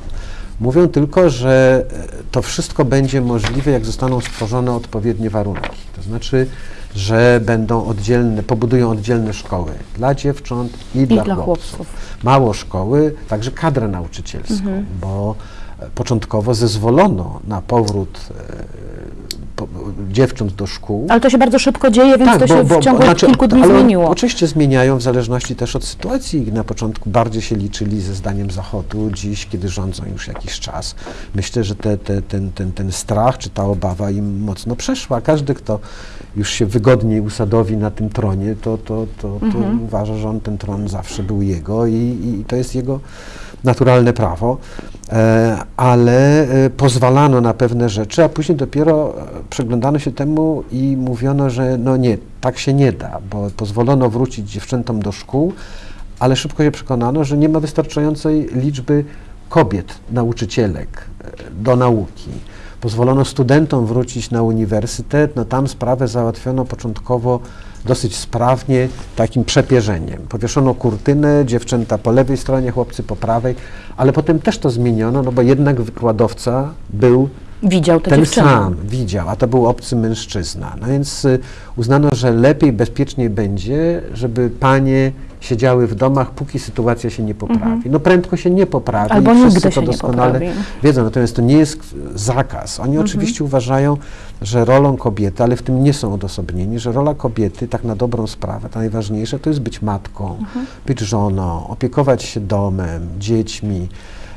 Mówią tylko, że e, to wszystko będzie możliwe, jak zostaną stworzone odpowiednie warunki. To znaczy, że będą oddzielne, pobudują oddzielne szkoły dla dziewcząt i, dla, dla chłopców. chłopców. Mało szkoły, także kadrę nauczycielską, bo e, początkowo zezwolono na powrót e, dziewcząt do szkół. Ale to się bardzo szybko dzieje, więc to się w ciągu znaczy, kilku dni ale zmieniło. Oczywiście zmieniają w zależności też od sytuacji. Na początku bardziej się liczyli ze zdaniem Zachodu, dziś, kiedy rządzą już jakiś czas. Myślę, że te, te, ten, ten, ten strach czy ta obawa im mocno przeszła. Każdy, kto już się wygodniej usadowi na tym tronie, to, to, to, to Mhm. uważa, że on ten tron zawsze był jego i, i to jest jego naturalne prawo, e, ale e, pozwalano na pewne rzeczy, a później dopiero e, przyglądano się temu i mówiono, że no nie, tak się nie da, bo pozwolono wrócić dziewczętom do szkół, ale szybko się przekonano, że nie ma wystarczającej liczby kobiet, nauczycielek do nauki. Pozwolono studentom wrócić na uniwersytet, no tam sprawę załatwiono początkowo dosyć sprawnie, takim przepierzeniem. Powieszono kurtynę, dziewczęta po lewej stronie, chłopcy po prawej, ale potem też to zmieniono, no bo jednak wykładowca był Widział te ten dziewczyny. sam widział, a to był obcy mężczyzna. No więc y, uznano, że lepiej, bezpieczniej będzie, żeby panie siedziały w domach, póki sytuacja się nie poprawi. No prędko się nie poprawi. Mhm. Albo wszyscy nigdy to doskonale poprawi. wiedzą. Natomiast to nie jest zakaz. Oni Mhm. oczywiście uważają, że rolą kobiety, ale w tym nie są odosobnieni, że rola kobiety, tak na dobrą sprawę, to najważniejsze, to jest być matką, Mhm. być żoną, opiekować się domem, dziećmi.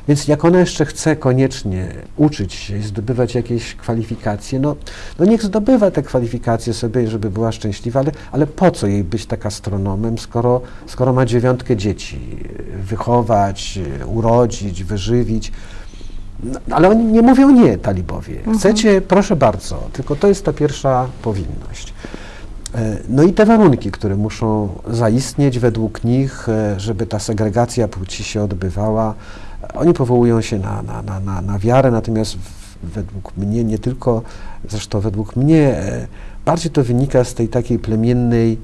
Więc jak ona jeszcze chce koniecznie uczyć się i zdobywać jakieś kwalifikacje, no, no niech zdobywa te kwalifikacje sobie, żeby była szczęśliwa, ale, ale po co jej być tak astronomem, skoro, skoro ma dziewiątkę dzieci, wychować, urodzić, wyżywić. No, ale oni nie mówią nie, talibowie. Chcecie, proszę bardzo, tylko to jest ta pierwsza powinność. E, No i te warunki, które muszą zaistnieć według nich, e, żeby ta segregacja płci się odbywała, oni powołują się na, na, na, na, na wiarę, natomiast według mnie, nie tylko, zresztą według mnie, e, bardziej to wynika z tej takiej plemiennej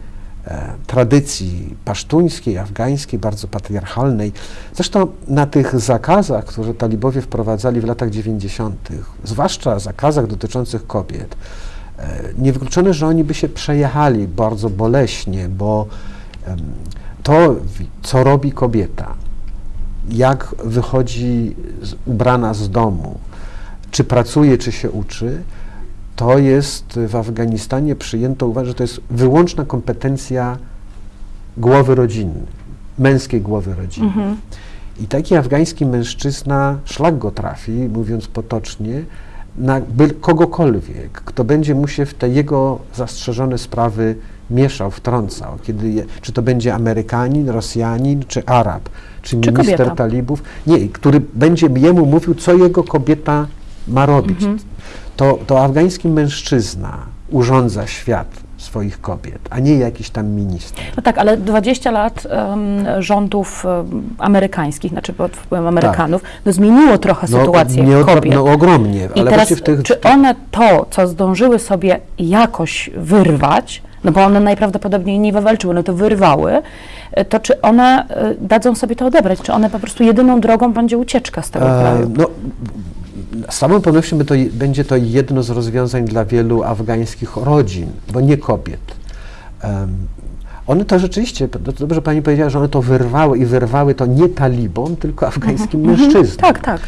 e, tradycji pasztuńskiej, afgańskiej, bardzo patriarchalnej. Zresztą na tych zakazach, które talibowie wprowadzali w latach 90., zwłaszcza zakazach dotyczących kobiet, e, niewykluczone, że oni by się przejechali bardzo boleśnie, bo em, to, co robi kobieta, jak wychodzi z, ubrana z domu, czy pracuje, czy się uczy, to jest w Afganistanie przyjęto uważać, że to jest wyłączna kompetencja głowy rodziny, męskiej głowy rodziny. I taki afgański mężczyzna, szlak go trafi, mówiąc potocznie, na by, kogokolwiek, kto będzie mu się w te jego zastrzeżone sprawy mieszał, wtrącał, kiedy je, czy to będzie Amerykanin, Rosjanin, czy Arab, czy, Czy minister kobieta. talibów, nie, który będzie jemu mówił, co jego kobieta ma robić. To, to afgański mężczyzna urządza świat swoich kobiet, a nie jakiś tam minister. No tak, ale 20 lat em, rządów em, amerykańskich, znaczy pod wpływem Amerykanów, no zmieniło trochę sytuację nie, kobiet. No ogromnie, I ale teraz, w tych... czy one to, co zdążyły sobie jakoś wyrwać, no bo one najprawdopodobniej nie wywalczyły, one to wyrwały, e, to czy one e, dadzą sobie to odebrać? Czy one po prostu jedyną drogą będzie ucieczka z tego E, kraju? No, z całą pewnością będzie to jedno z rozwiązań dla wielu afgańskich rodzin, bo nie kobiet. Em, one to rzeczywiście, dobrze pani powiedziała, że one to wyrwały i wyrwały to nie talibom, tylko afgańskim mężczyznom. Tak, tak.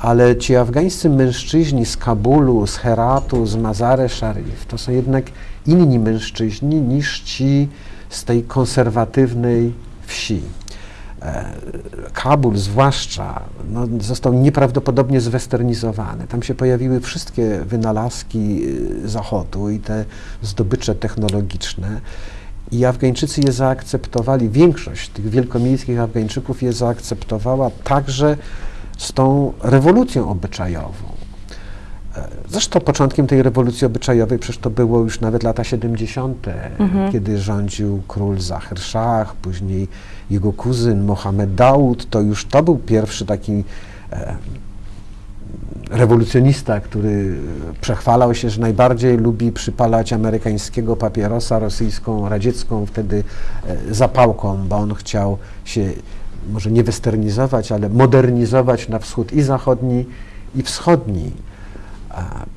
Ale ci afgańscy mężczyźni z Kabulu, z Heratu, z Mazare Sharif, to są jednak inni mężczyźni niż ci z tej konserwatywnej wsi. E, Kabul zwłaszcza no, został nieprawdopodobnie zwesternizowany. Tam się pojawiły wszystkie wynalazki y, Zachodu i te zdobycze technologiczne. I Afgańczycy je zaakceptowali, większość tych wielkomiejskich Afgańczyków je zaakceptowała także z tą rewolucją obyczajową. Zresztą początkiem tej rewolucji obyczajowej przecież to było już nawet lata 70., kiedy rządził król Zahir Shah, później jego kuzyn Mohamed Daud, to już to był pierwszy taki e, rewolucjonista, który przechwalał się, że najbardziej lubi przypalać amerykańskiego papierosa rosyjską, radziecką wtedy e, zapałką, bo on chciał się może nie westernizować, ale modernizować na wschód i zachodni, i wschodni.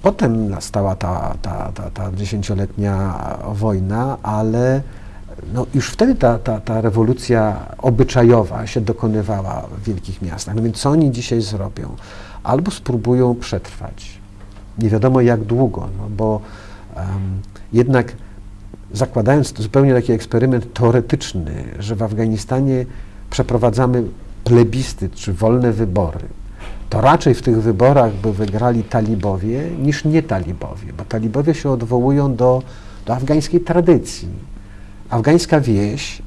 Potem nastała ta, ta, ta, ta dziesięcioletnia wojna, ale no już wtedy ta, ta, ta rewolucja obyczajowa się dokonywała w wielkich miastach. No więc co oni dzisiaj zrobią? Albo spróbują przetrwać. Nie wiadomo jak długo, no bo em, jednak zakładając zupełnie taki eksperyment teoretyczny, że w Afganistanie przeprowadzamy plebiscyt czy wolne wybory, to raczej w tych wyborach by wygrali talibowie niż nie talibowie, bo talibowie się odwołują do, do afgańskiej tradycji. Afgańska wieś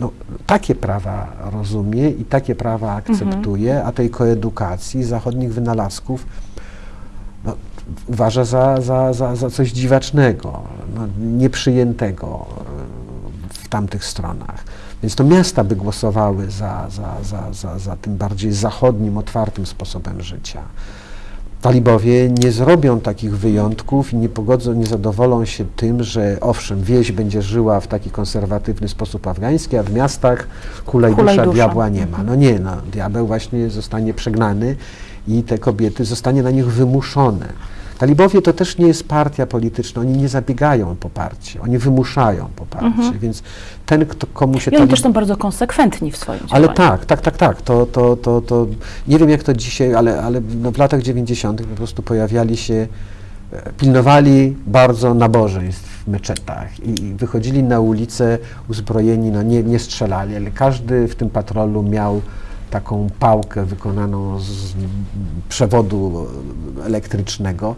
no, takie prawa rozumie i takie prawa akceptuje, a tej koedukacji, zachodnich wynalazków no, uważa za, za, za, za coś dziwacznego, no, nieprzyjętego w tamtych stronach. Więc to miasta by głosowały za, za, za, za, za tym bardziej zachodnim, otwartym sposobem życia. Talibowie nie zrobią takich wyjątków i nie pogodzą, nie zadowolą się tym, że owszem, wieś będzie żyła w taki konserwatywny sposób afgański, a w miastach kula i Kula i dusza dusza. diabła nie ma. No nie, no, diabeł właśnie zostanie przegnany i te kobiety zostanie na nich wymuszone. Talibowie to też nie jest partia polityczna, oni nie zabiegają o poparcie, oni wymuszają poparcie, więc ten, kto, komu się Mhm. I oni talib- też są bardzo konsekwentni w swoim ale działaniu. tak, tak, tak, tak. To, to, to, to nie wiem jak to dzisiaj, ale, ale no w latach 90. po prostu pojawiali się, e, pilnowali bardzo nabożeństw w meczetach i, i wychodzili na ulicę uzbrojeni, no nie, nie strzelali, ale każdy w tym patrolu miał taką pałkę wykonaną z przewodu elektrycznego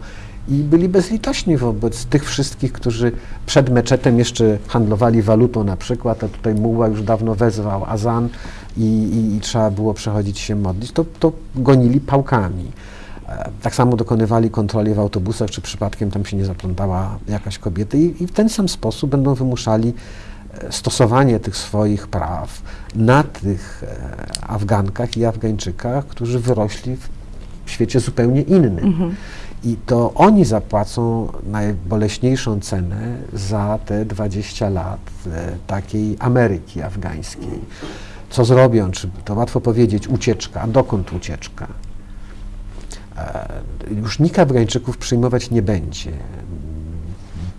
i byli bezlitośni wobec tych wszystkich, którzy przed meczetem jeszcze handlowali walutą na przykład, a tutaj muła już dawno wezwał azan i, i, i trzeba było przechodzić się modlić, to, to gonili pałkami. E, Tak samo dokonywali kontroli w autobusach, czy przypadkiem tam się nie zaplątała jakaś kobieta i, i w ten sam sposób będą wymuszali stosowanie tych swoich praw na tych e, Afgankach i Afgańczykach, którzy wyrośli w świecie zupełnie innym. I to oni zapłacą najboleśniejszą cenę za te 20 lat e, takiej Ameryki afgańskiej. Co zrobią? Czy to łatwo powiedzieć, ucieczka. A dokąd ucieczka? E, już nikt Afgańczyków przyjmować nie będzie.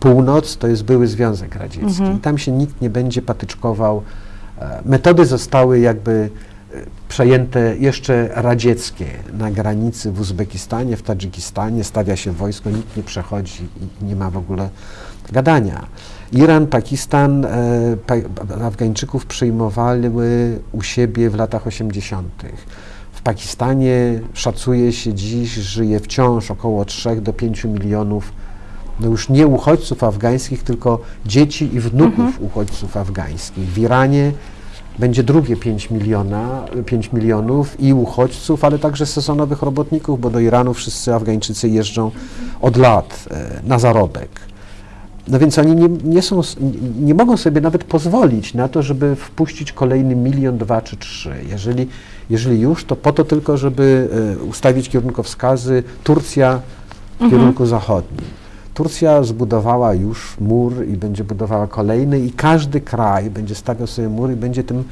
Północ to jest były Związek Radziecki. I tam się nikt nie będzie patyczkował. E, Metody zostały jakby e, przejęte jeszcze radzieckie na granicy w Uzbekistanie, w Tadżykistanie, stawia się wojsko, nikt nie przechodzi i nie ma w ogóle gadania. Iran, Pakistan, e, Afgańczyków przyjmowali u siebie w latach 80. W W Pakistanie szacuje się dziś, żyje wciąż około 3 do 5 milionów, no już nie uchodźców afgańskich, tylko dzieci i wnuków uchodźców afgańskich. W Iranie będzie drugie 5, miliona, 5 milionów i uchodźców, ale także sezonowych robotników, bo do Iranu wszyscy Afgańczycy jeżdżą od lat e, na zarobek. No więc oni nie, nie, są, nie- mogą sobie nawet pozwolić na to, żeby wpuścić kolejny milion, dwa czy trzy. Jeżeli, jeżeli już, to po to tylko, żeby e, ustawić kierunkowskazy Turcja w kierunku zachodnim. Turcja zbudowała już mur i będzie budowała kolejny i każdy kraj będzie stawiał sobie mur i będzie tym,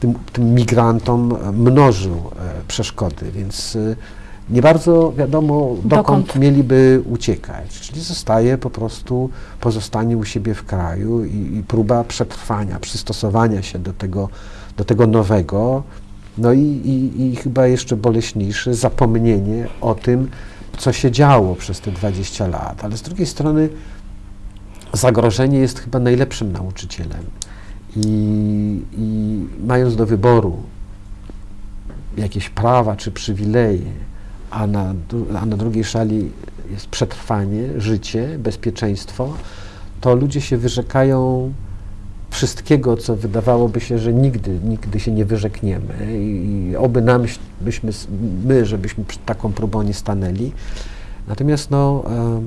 tym, tym migrantom mnożył e, przeszkody, więc e, nie bardzo wiadomo, dokąd, Dokąd? mieliby uciekać. Czyli zostaje po prostu pozostanie u siebie w kraju i, i próba przetrwania, przystosowania się do tego, do tego nowego. No i, i, i chyba jeszcze boleśniejsze zapomnienie o tym, co się działo przez te 20 lat. Ale z drugiej strony zagrożenie jest chyba najlepszym nauczycielem. I, i mając do wyboru jakieś prawa czy przywileje, a na, a na drugiej szali jest przetrwanie, życie, bezpieczeństwo, to ludzie się wyrzekają wszystkiego, co wydawałoby się, że nigdy, nigdy się nie wyrzekniemy i, oby nam, byśmy, my, żebyśmy przed taką próbą nie stanęli. Natomiast no,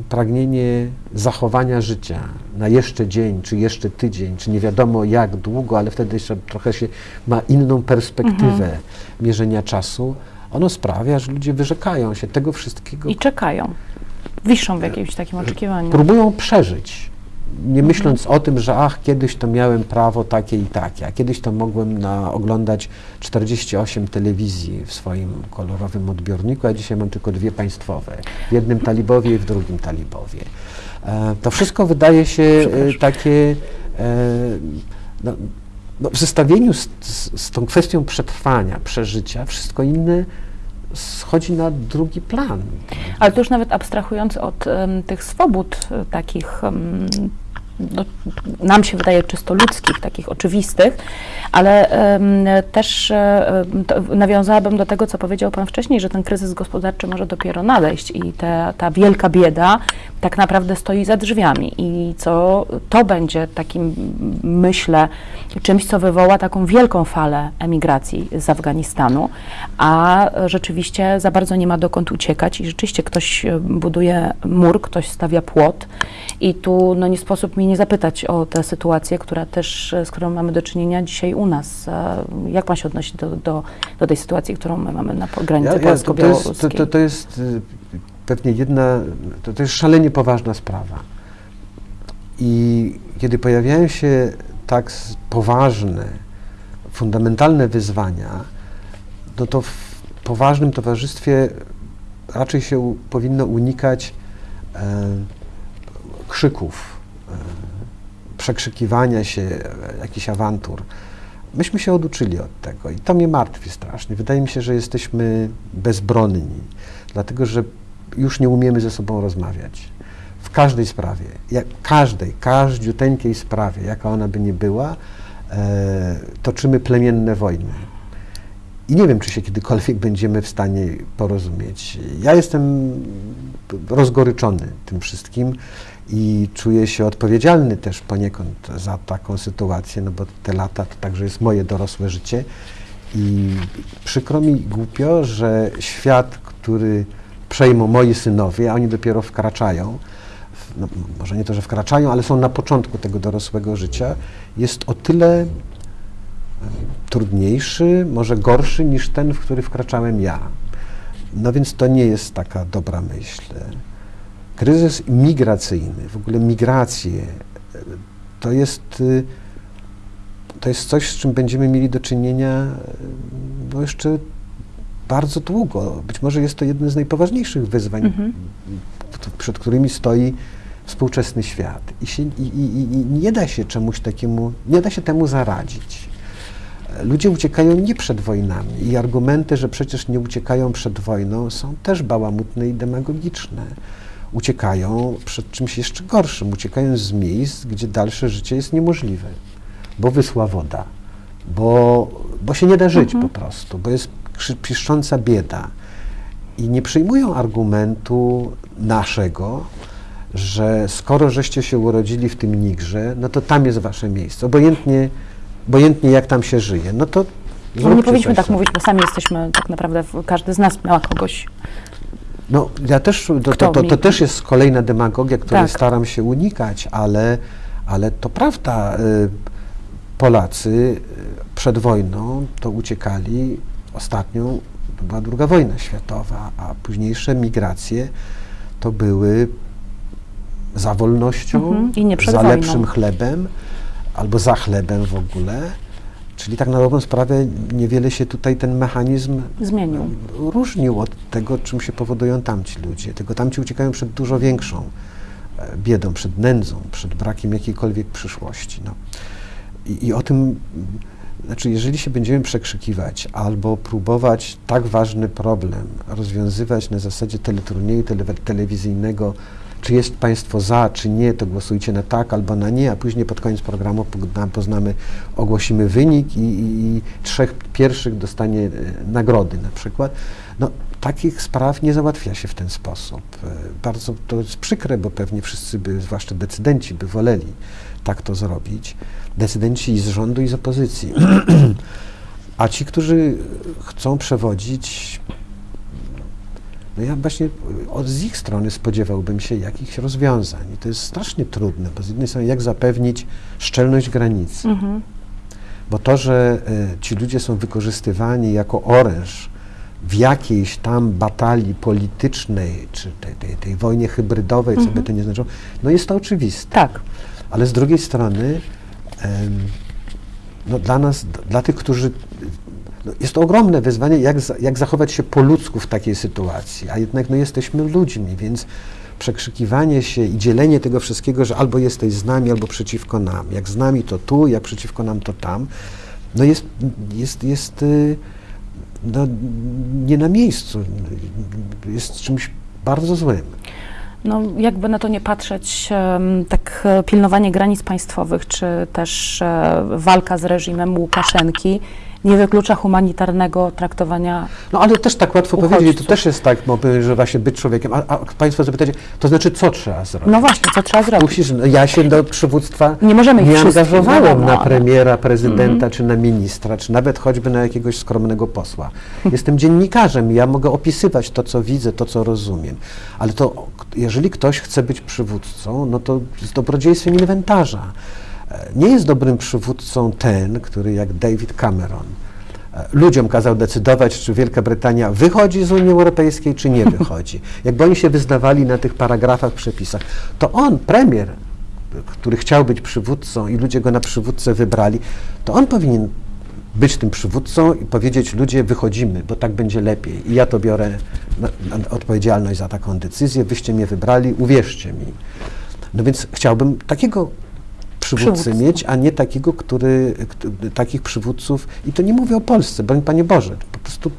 pragnienie zachowania życia na jeszcze dzień, czy jeszcze tydzień, czy nie wiadomo jak długo, ale wtedy jeszcze trochę się ma inną perspektywę mierzenia czasu, ono sprawia, że ludzie wyrzekają się tego wszystkiego, I czekają. Wiszą w jakimś takim oczekiwaniu. próbują przeżyć, nie myśląc o tym, że ach, kiedyś to miałem prawo takie i takie, a kiedyś to mogłem na, oglądać 48 telewizji w swoim kolorowym odbiorniku, a dzisiaj mam tylko dwie państwowe, w jednym talibowie i w drugim talibowie. E, to wszystko wydaje się e, takie e, no, no, w zestawieniu z, z, z tą kwestią przetrwania, przeżycia, wszystko inne schodzi na drugi plan. Ale to już nawet abstrahując od em, tych swobód e, takich, em, no, nam się wydaje czysto ludzkich, takich oczywistych, ale też to nawiązałabym do tego, co powiedział Pan wcześniej, że ten kryzys gospodarczy może dopiero nadejść i te, ta wielka bieda tak naprawdę stoi za drzwiami i co to będzie takim, myślę, czymś, co wywoła taką wielką falę emigracji z Afganistanu, a rzeczywiście za bardzo nie ma dokąd uciekać i rzeczywiście ktoś e, buduje mur, ktoś stawia płot i tu no, nie sposób mi nie zapytać o tę sytuację, która też, e, z którą mamy do czynienia dzisiaj u nas. E, Jak Pan się odnosi do, do, do tej sytuacji, którą my mamy na granicy to, jest, polsko-białoruskiej? to, to, to jest pewnie jedna, to, to jest szalenie poważna sprawa. I kiedy pojawiają się tak poważne, fundamentalne wyzwania, no to w poważnym towarzystwie raczej się powinno unikać e, krzyków, e, przekrzykiwania się, e, jakichś awantur. Myśmy się oduczyli od tego i to mnie martwi strasznie. Wydaje mi się, że jesteśmy bezbronni, dlatego że już nie umiemy ze sobą rozmawiać. W każdej sprawie, jak, każdej, każdziuteńkiej sprawie, jaka ona by nie była, e, toczymy plemienne wojny. I nie wiem, czy się kiedykolwiek będziemy w stanie porozumieć. Ja jestem rozgoryczony tym wszystkim i czuję się odpowiedzialny też poniekąd za taką sytuację, no bo te lata to także jest moje dorosłe życie. I przykro mi głupio, że świat, który przejmą moi synowie, a oni dopiero wkraczają, no, może nie to, że wkraczają, ale są na początku tego dorosłego życia, jest o tyle trudniejszy, może gorszy niż ten, w który wkraczałem ja. No więc to nie jest taka dobra myśl. Kryzys migracyjny, w ogóle migracje, e, to jest, y, to jest coś, z czym będziemy mieli do czynienia e, no jeszcze bardzo długo. Być może jest to jedno z najpoważniejszych wyzwań, Mhm. przed którymi stoi współczesny świat. I, się, i, i, i nie da się czemuś takiemu, nie da się temu zaradzić. Ludzie uciekają nie przed wojnami i argumenty, że przecież nie uciekają przed wojną, są też bałamutne i demagogiczne. Uciekają przed czymś jeszcze gorszym, uciekają z miejsc, gdzie dalsze życie jest niemożliwe, bo wysła woda, bo, bo się nie da żyć po prostu, bo jest piszcząca bieda. I nie przyjmują argumentu naszego, że skoro żeście się urodzili w tym Nigrze, no to tam jest wasze miejsce. Obojętnie, obojętnie jak tam się żyje. No to No nie powinniśmy tak sobie. mówić, bo sami jesteśmy tak naprawdę, każdy z nas miała kogoś. No, ja też, to, to, to, to też jest kolejna demagogia, której Tak. staram się unikać, ale, ale to prawda. y, Polacy y, przed wojną to uciekali. Ostatnią to była druga wojna światowa, a późniejsze migracje to były za wolnością, Mhm, za wojną. lepszym chlebem albo za chlebem w ogóle. Czyli tak na dobrą sprawę niewiele się tutaj ten mechanizm Zmienił. różnił od tego, czym się powodują tamci ludzie. Tylko tamci uciekają przed dużo większą e, biedą, przed nędzą, przed brakiem jakiejkolwiek przyszłości. No. I, I o tym, znaczy, jeżeli się będziemy przekrzykiwać albo próbować tak ważny problem rozwiązywać na zasadzie teleturnieju tele, telewizyjnego, czy jest Państwo za, czy nie, to głosujcie na tak albo na nie, a później pod koniec programu poznamy, ogłosimy wynik i, i, i trzech pierwszych dostanie e, nagrody na przykład. No, takich spraw nie załatwia się w ten sposób. E, Bardzo to jest przykre, bo pewnie wszyscy by, zwłaszcza decydenci, by woleli tak to zrobić. Decydenci i z rządu, i z opozycji. *clears throat* A ci, którzy chcą przewodzić, no ja właśnie od z ich strony spodziewałbym się jakichś rozwiązań. I to jest strasznie trudne, bo z jednej strony jak zapewnić szczelność granicy, Mhm. bo to, że e, ci ludzie są wykorzystywani jako oręż w jakiejś tam batalii politycznej, czy tej, tej, tej wojnie hybrydowej, co by to nie znaczyło, no jest to oczywiste. Tak. Ale z drugiej strony, no dla nas, dla tych, którzy. No jest to ogromne wyzwanie, jak, jak zachować się po ludzku w takiej sytuacji, a jednak no, jesteśmy ludźmi, więc przekrzykiwanie się i dzielenie tego wszystkiego, że albo jesteś z nami, albo przeciwko nam. Jak z nami to tu, jak przeciwko nam to tam, no jest, jest, jest y, no, nie na miejscu, jest czymś bardzo złym. No, jakby na to nie patrzeć, tak e, pilnowanie granic państwowych, czy też e, walka z reżimem Łukaszenki nie wyklucza humanitarnego traktowania. No ale też tak łatwo Uchodźców. powiedzieć, to też jest tak, bo, że właśnie być człowiekiem. A, a Państwo zapytacie, to znaczy co trzeba zrobić? No właśnie, co trzeba zrobić? Musisz, no, ja się do przywództwa Nie możemy nie angażowałem na premiera, prezydenta, czy na ministra, czy nawet choćby na jakiegoś skromnego posła. Jestem dziennikarzem i ja mogę opisywać to, co widzę, to, co rozumiem. Ale to, jeżeli ktoś chce być przywódcą, no to z dobrodziejstwem inwentarza. E, Nie jest dobrym przywódcą ten, który jak David Cameron e, ludziom kazał decydować, czy Wielka Brytania wychodzi z Unii Europejskiej, czy nie wychodzi. *laughs* Jakby oni się wyznawali na tych paragrafach, przepisach, to on, premier, który chciał być przywódcą i ludzie go na przywódcę wybrali, to on powinien być tym przywódcą i powiedzieć, ludzie, wychodzimy, bo tak będzie lepiej. I ja to biorę na, na odpowiedzialność za taką decyzję, wyście mnie wybrali, uwierzcie mi. No więc chciałbym takiego przywódcę Przywódcę. mieć, a nie takiego, który, takich przywódców, i to nie mówię o Polsce, broń Panie Boże, po prostu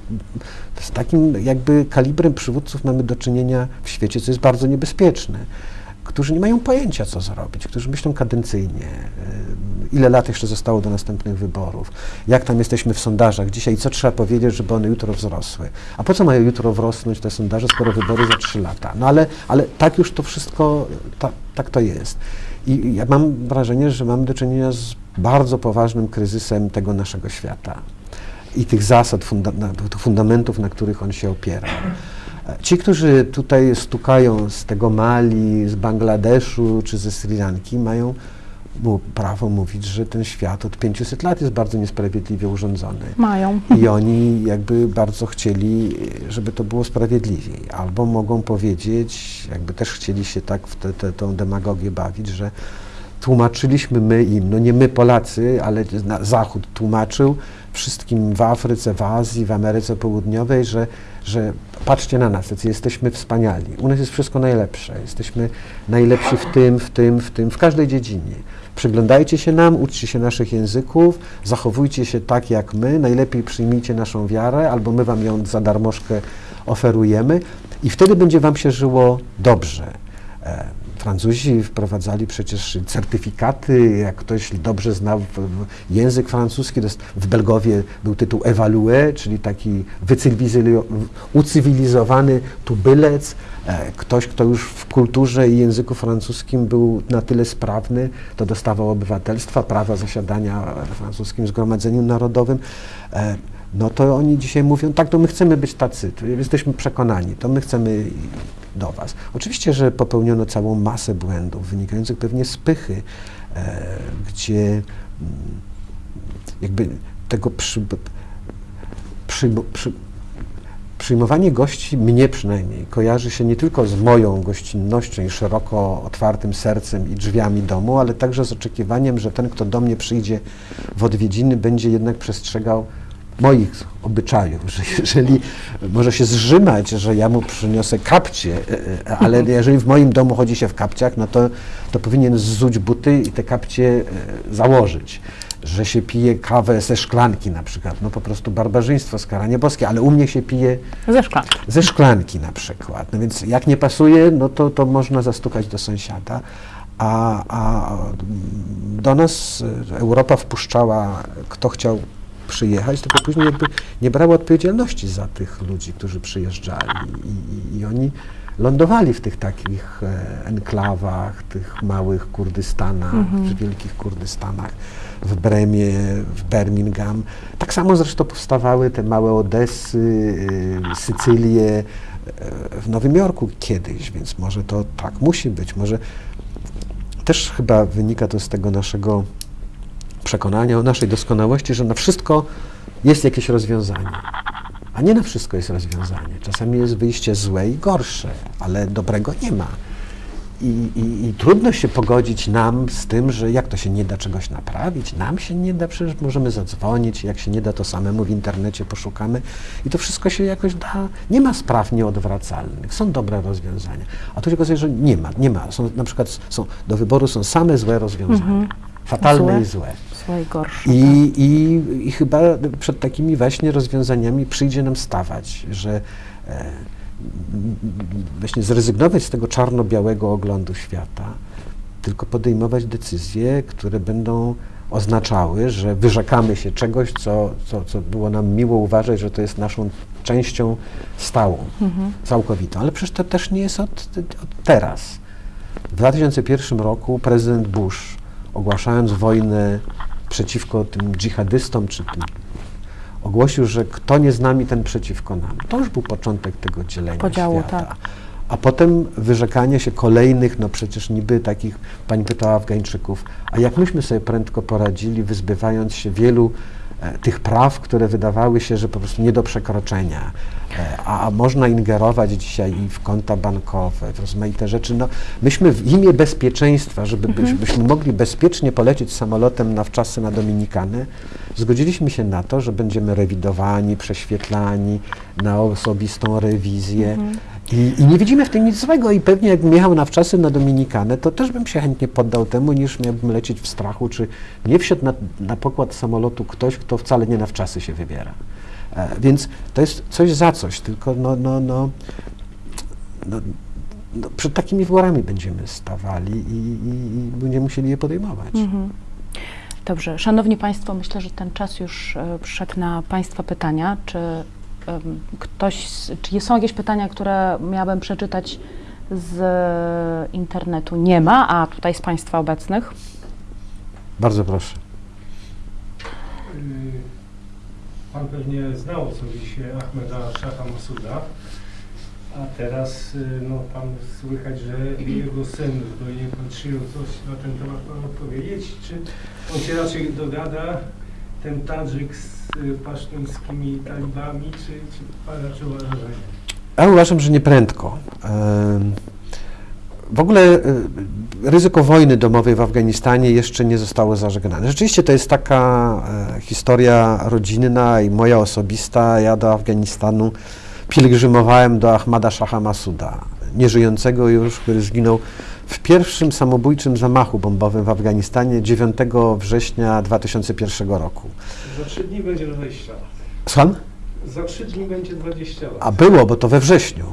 z takim jakby kalibrem przywódców mamy do czynienia w świecie, co jest bardzo niebezpieczne, którzy nie mają pojęcia, co zrobić, którzy myślą kadencyjnie, y, ile lat jeszcze zostało do następnych wyborów, jak tam jesteśmy w sondażach dzisiaj, co trzeba powiedzieć, żeby one jutro wzrosły. A po co mają jutro wrosnąć te sondaże, skoro wybory za trzy lata? No ale, ale tak już to wszystko, ta, tak to jest. I ja mam wrażenie, że mamy do czynienia z bardzo poważnym kryzysem tego naszego świata i tych zasad, funda fundamentów, na których on się opiera. Ci, którzy tutaj stukają z tego Mali, z Bangladeszu czy ze Sri Lanki, mają mu prawo mówić, że ten świat od 500 lat jest bardzo niesprawiedliwie urządzony. Mają. I oni jakby bardzo chcieli, żeby to było sprawiedliwiej. Albo mogą powiedzieć, jakby też chcieli się tak w tę te, tą demagogię bawić, że tłumaczyliśmy my im, no nie my Polacy, ale Zachód tłumaczył wszystkim w Afryce, w Azji, w Ameryce Południowej, że, że patrzcie na nas, jesteśmy wspaniali. U nas jest wszystko najlepsze. Jesteśmy najlepsi w tym, w tym, w tym, w każdej dziedzinie. Przyglądajcie się nam, uczcie się naszych języków, zachowujcie się tak jak my, najlepiej przyjmijcie naszą wiarę, albo my wam ją za darmożkę oferujemy i wtedy będzie wam się żyło dobrze. E, Francuzi wprowadzali przecież certyfikaty, jak ktoś dobrze znał język francuski, w Belgowie był tytuł évalué, czyli taki ucywilizowany tubylec, e, ktoś, kto już w kulturze i języku francuskim był na tyle sprawny, to dostawał obywatelstwa, prawa zasiadania w francuskim Zgromadzeniu Narodowym. No to oni dzisiaj mówią, tak, to my chcemy być tacy, jesteśmy przekonani, to my chcemy do Was. Oczywiście, że popełniono całą masę błędów wynikających pewnie z pychy, e, gdzie mm, jakby tego przy, przy, przy, przyjmowanie gości, mnie przynajmniej, kojarzy się nie tylko z moją gościnnością i szeroko otwartym sercem i drzwiami domu, ale także z oczekiwaniem, że ten, kto do mnie przyjdzie w odwiedziny, będzie jednak przestrzegał moich obyczajów, że jeżeli może się zrzymać, że ja mu przyniosę kapcie, e, e, ale jeżeli w moim domu chodzi się w kapciach, no to, to powinien zzuć buty i te kapcie e, założyć. Że się pije kawę ze szklanki na przykład, no po prostu barbarzyństwo, skaranie boskie, ale u mnie się pije Ze szklanki. ze szklanki na przykład. No więc jak nie pasuje, no to, to można zastukać do sąsiada. A, a do nas Europa wpuszczała, kto chciał przyjechać, tylko później jakby nie brała odpowiedzialności za tych ludzi, którzy przyjeżdżali. I, i, i oni lądowali w tych takich e, enklawach, tych małych Kurdystanach, czy wielkich Kurdystanach, w Bremie, w Birmingham. Tak samo zresztą powstawały te małe Odessy, y, Sycylie e, w Nowym Jorku kiedyś, więc może to tak musi być. Może też chyba wynika to z tego naszego przekonania o naszej doskonałości, że na wszystko jest jakieś rozwiązanie. A nie na wszystko jest rozwiązanie. Czasami jest wyjście złe i gorsze, ale dobrego nie ma. I, i, I trudno się pogodzić nam z tym, że jak to się nie da czegoś naprawić, nam się nie da, przecież możemy zadzwonić, jak się nie da, to samemu w internecie poszukamy i to wszystko się jakoś da. Nie ma spraw nieodwracalnych, są dobre rozwiązania. A tu się okazuje, że nie ma, nie ma. Są, na przykład są, do wyboru są same złe rozwiązania, fatalne Złe? i złe. Złe i gorsze. I, i, I chyba przed takimi właśnie rozwiązaniami przyjdzie nam stawać, że e, właśnie zrezygnować z tego czarno-białego oglądu świata, tylko podejmować decyzje, które będą oznaczały, że wyrzekamy się czegoś, co, co, co było nam miło uważać, że to jest naszą częścią stałą, całkowitą. Ale przecież to też nie jest od, od teraz. W 2001 roku prezydent Bush, ogłaszając wojnę przeciwko tym dżihadystom, czy tym, ogłosił, że kto nie z nami, ten przeciwko nam. To już był początek tego dzielenia Podziału, świata. tak. A potem wyrzekanie się kolejnych, no przecież niby takich, pani pytała Afgańczyków, a jak myśmy sobie prędko poradzili, wyzbywając się wielu tych praw, które wydawały się, że po prostu nie do przekroczenia. E, a, a można ingerować dzisiaj i w konta bankowe, w rozmaite rzeczy. No, myśmy w imię bezpieczeństwa, żeby byś, byśmy mogli bezpiecznie polecieć samolotem na wczasy na Dominikanę, zgodziliśmy się na to, że będziemy rewidowani, prześwietlani na osobistą rewizję. I, I nie widzimy w tym nic złego i pewnie jakbym jechał na wczasy na Dominikanę, to też bym się chętnie poddał temu, niż miałbym lecieć w strachu, czy nie wsiadł na, na pokład samolotu ktoś, kto wcale nie na wczasy się wybiera. E, więc to jest coś za coś, tylko no, no, no, no, no przed takimi wyborami będziemy stawali i, i, i będziemy musieli je podejmować. Mhm. Dobrze, Szanowni Państwo, myślę, że ten czas już e, przyszedł na Państwa pytania. Czy ktoś, czy są jakieś pytania, które miałabym przeczytać z internetu? Nie ma, a tutaj z Państwa obecnych? Bardzo proszę. Y, Pan pewnie znał osobiście Ahmeda Szacha Masuda, a teraz y, no, pan słychać, że jego syn zbrojnie przyjął coś na ten temat pan odpowiedzieć, czy on się raczej dogada, ten Tadżyk z y, pasztuńskimi talibami, czy, czy pan raczej uważa, że nie? Ja uważam, że nie prędko. W ogóle e, ryzyko wojny domowej w Afganistanie jeszcze nie zostało zażegnane. Rzeczywiście to jest taka e, historia rodzinna i moja osobista. Ja do Afganistanu pielgrzymowałem do Ahmada Shaha Masuda, nieżyjącego już, który zginął w pierwszym samobójczym zamachu bombowym w Afganistanie 9 września 2001 roku. Za trzy dni będzie 20 lat. Słucham? Za trzy dni będzie 20 lat. A było, bo to we wrześniu.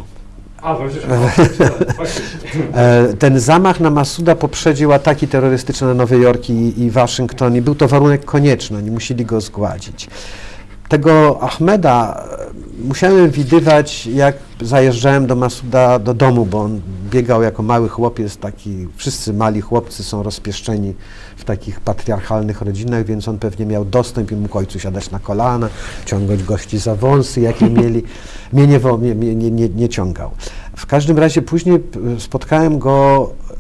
A, chociaż faktycznie. *laughs* E, Ten zamach na Masuda poprzedził ataki terrorystyczne na Nowy Jork i, i Waszyngton i był to warunek konieczny, oni musieli go zgładzić. Tego Ahmeda e, musiałem widywać, jak zajeżdżałem do Masuda do domu, bo on biegał jako mały chłopiec, taki, wszyscy mali chłopcy są rozpieszczeni w takich patriarchalnych rodzinach, więc on pewnie miał dostęp i mógł ojcu siadać na kolana, ciągnąć gości za wąsy, jakie *laughs* mieli. Mnie nie, mnie, nie, nie, nie ciągał. W każdym razie później spotkałem go e,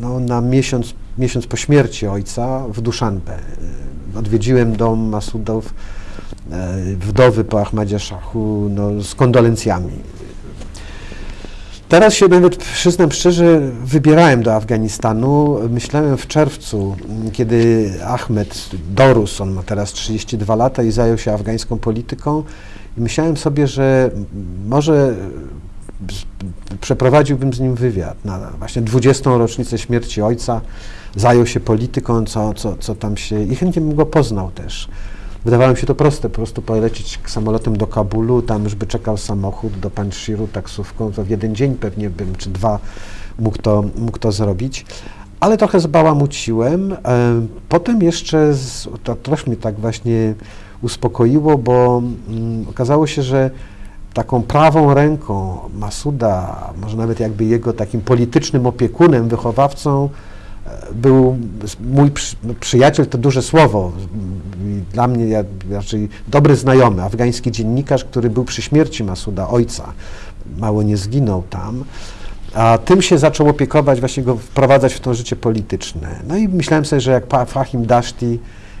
no, na miesiąc, miesiąc po śmierci ojca w Duszanbe. E, Odwiedziłem dom Masudów, wdowy po Ahmadzie Szachu, no, z kondolencjami. Teraz się nawet, przyznam szczerze, wybierałem do Afganistanu. Myślałem w czerwcu, m, kiedy Ahmed dorósł, on ma teraz 32 lata i zajął się afgańską polityką. I myślałem sobie, że może e, przeprowadziłbym z nim wywiad na właśnie 20. rocznicę śmierci ojca. Zajął się polityką, co, co, co tam się... i chętnie bym go poznał też. Wydawało mi się to proste, po prostu polecieć samolotem do Kabulu, tam już by czekał samochód do Panshiru taksówką, to w jeden dzień pewnie bym, czy dwa mógł to, mógł to zrobić. Ale trochę zbałamuciłem. Potem jeszcze, z, to trochę mnie tak właśnie uspokoiło, bo mm, okazało się, że taką prawą ręką Masuda, może nawet jakby jego takim politycznym opiekunem, wychowawcą, był mój przy, przyjaciel, to duże słowo, dla mnie ja, raczej dobry znajomy, afgański dziennikarz, który był przy śmierci Masuda, ojca, mało nie zginął tam, a tym się zaczął opiekować, właśnie go wprowadzać w to życie polityczne. No i myślałem sobie, że jak Fahim Dashti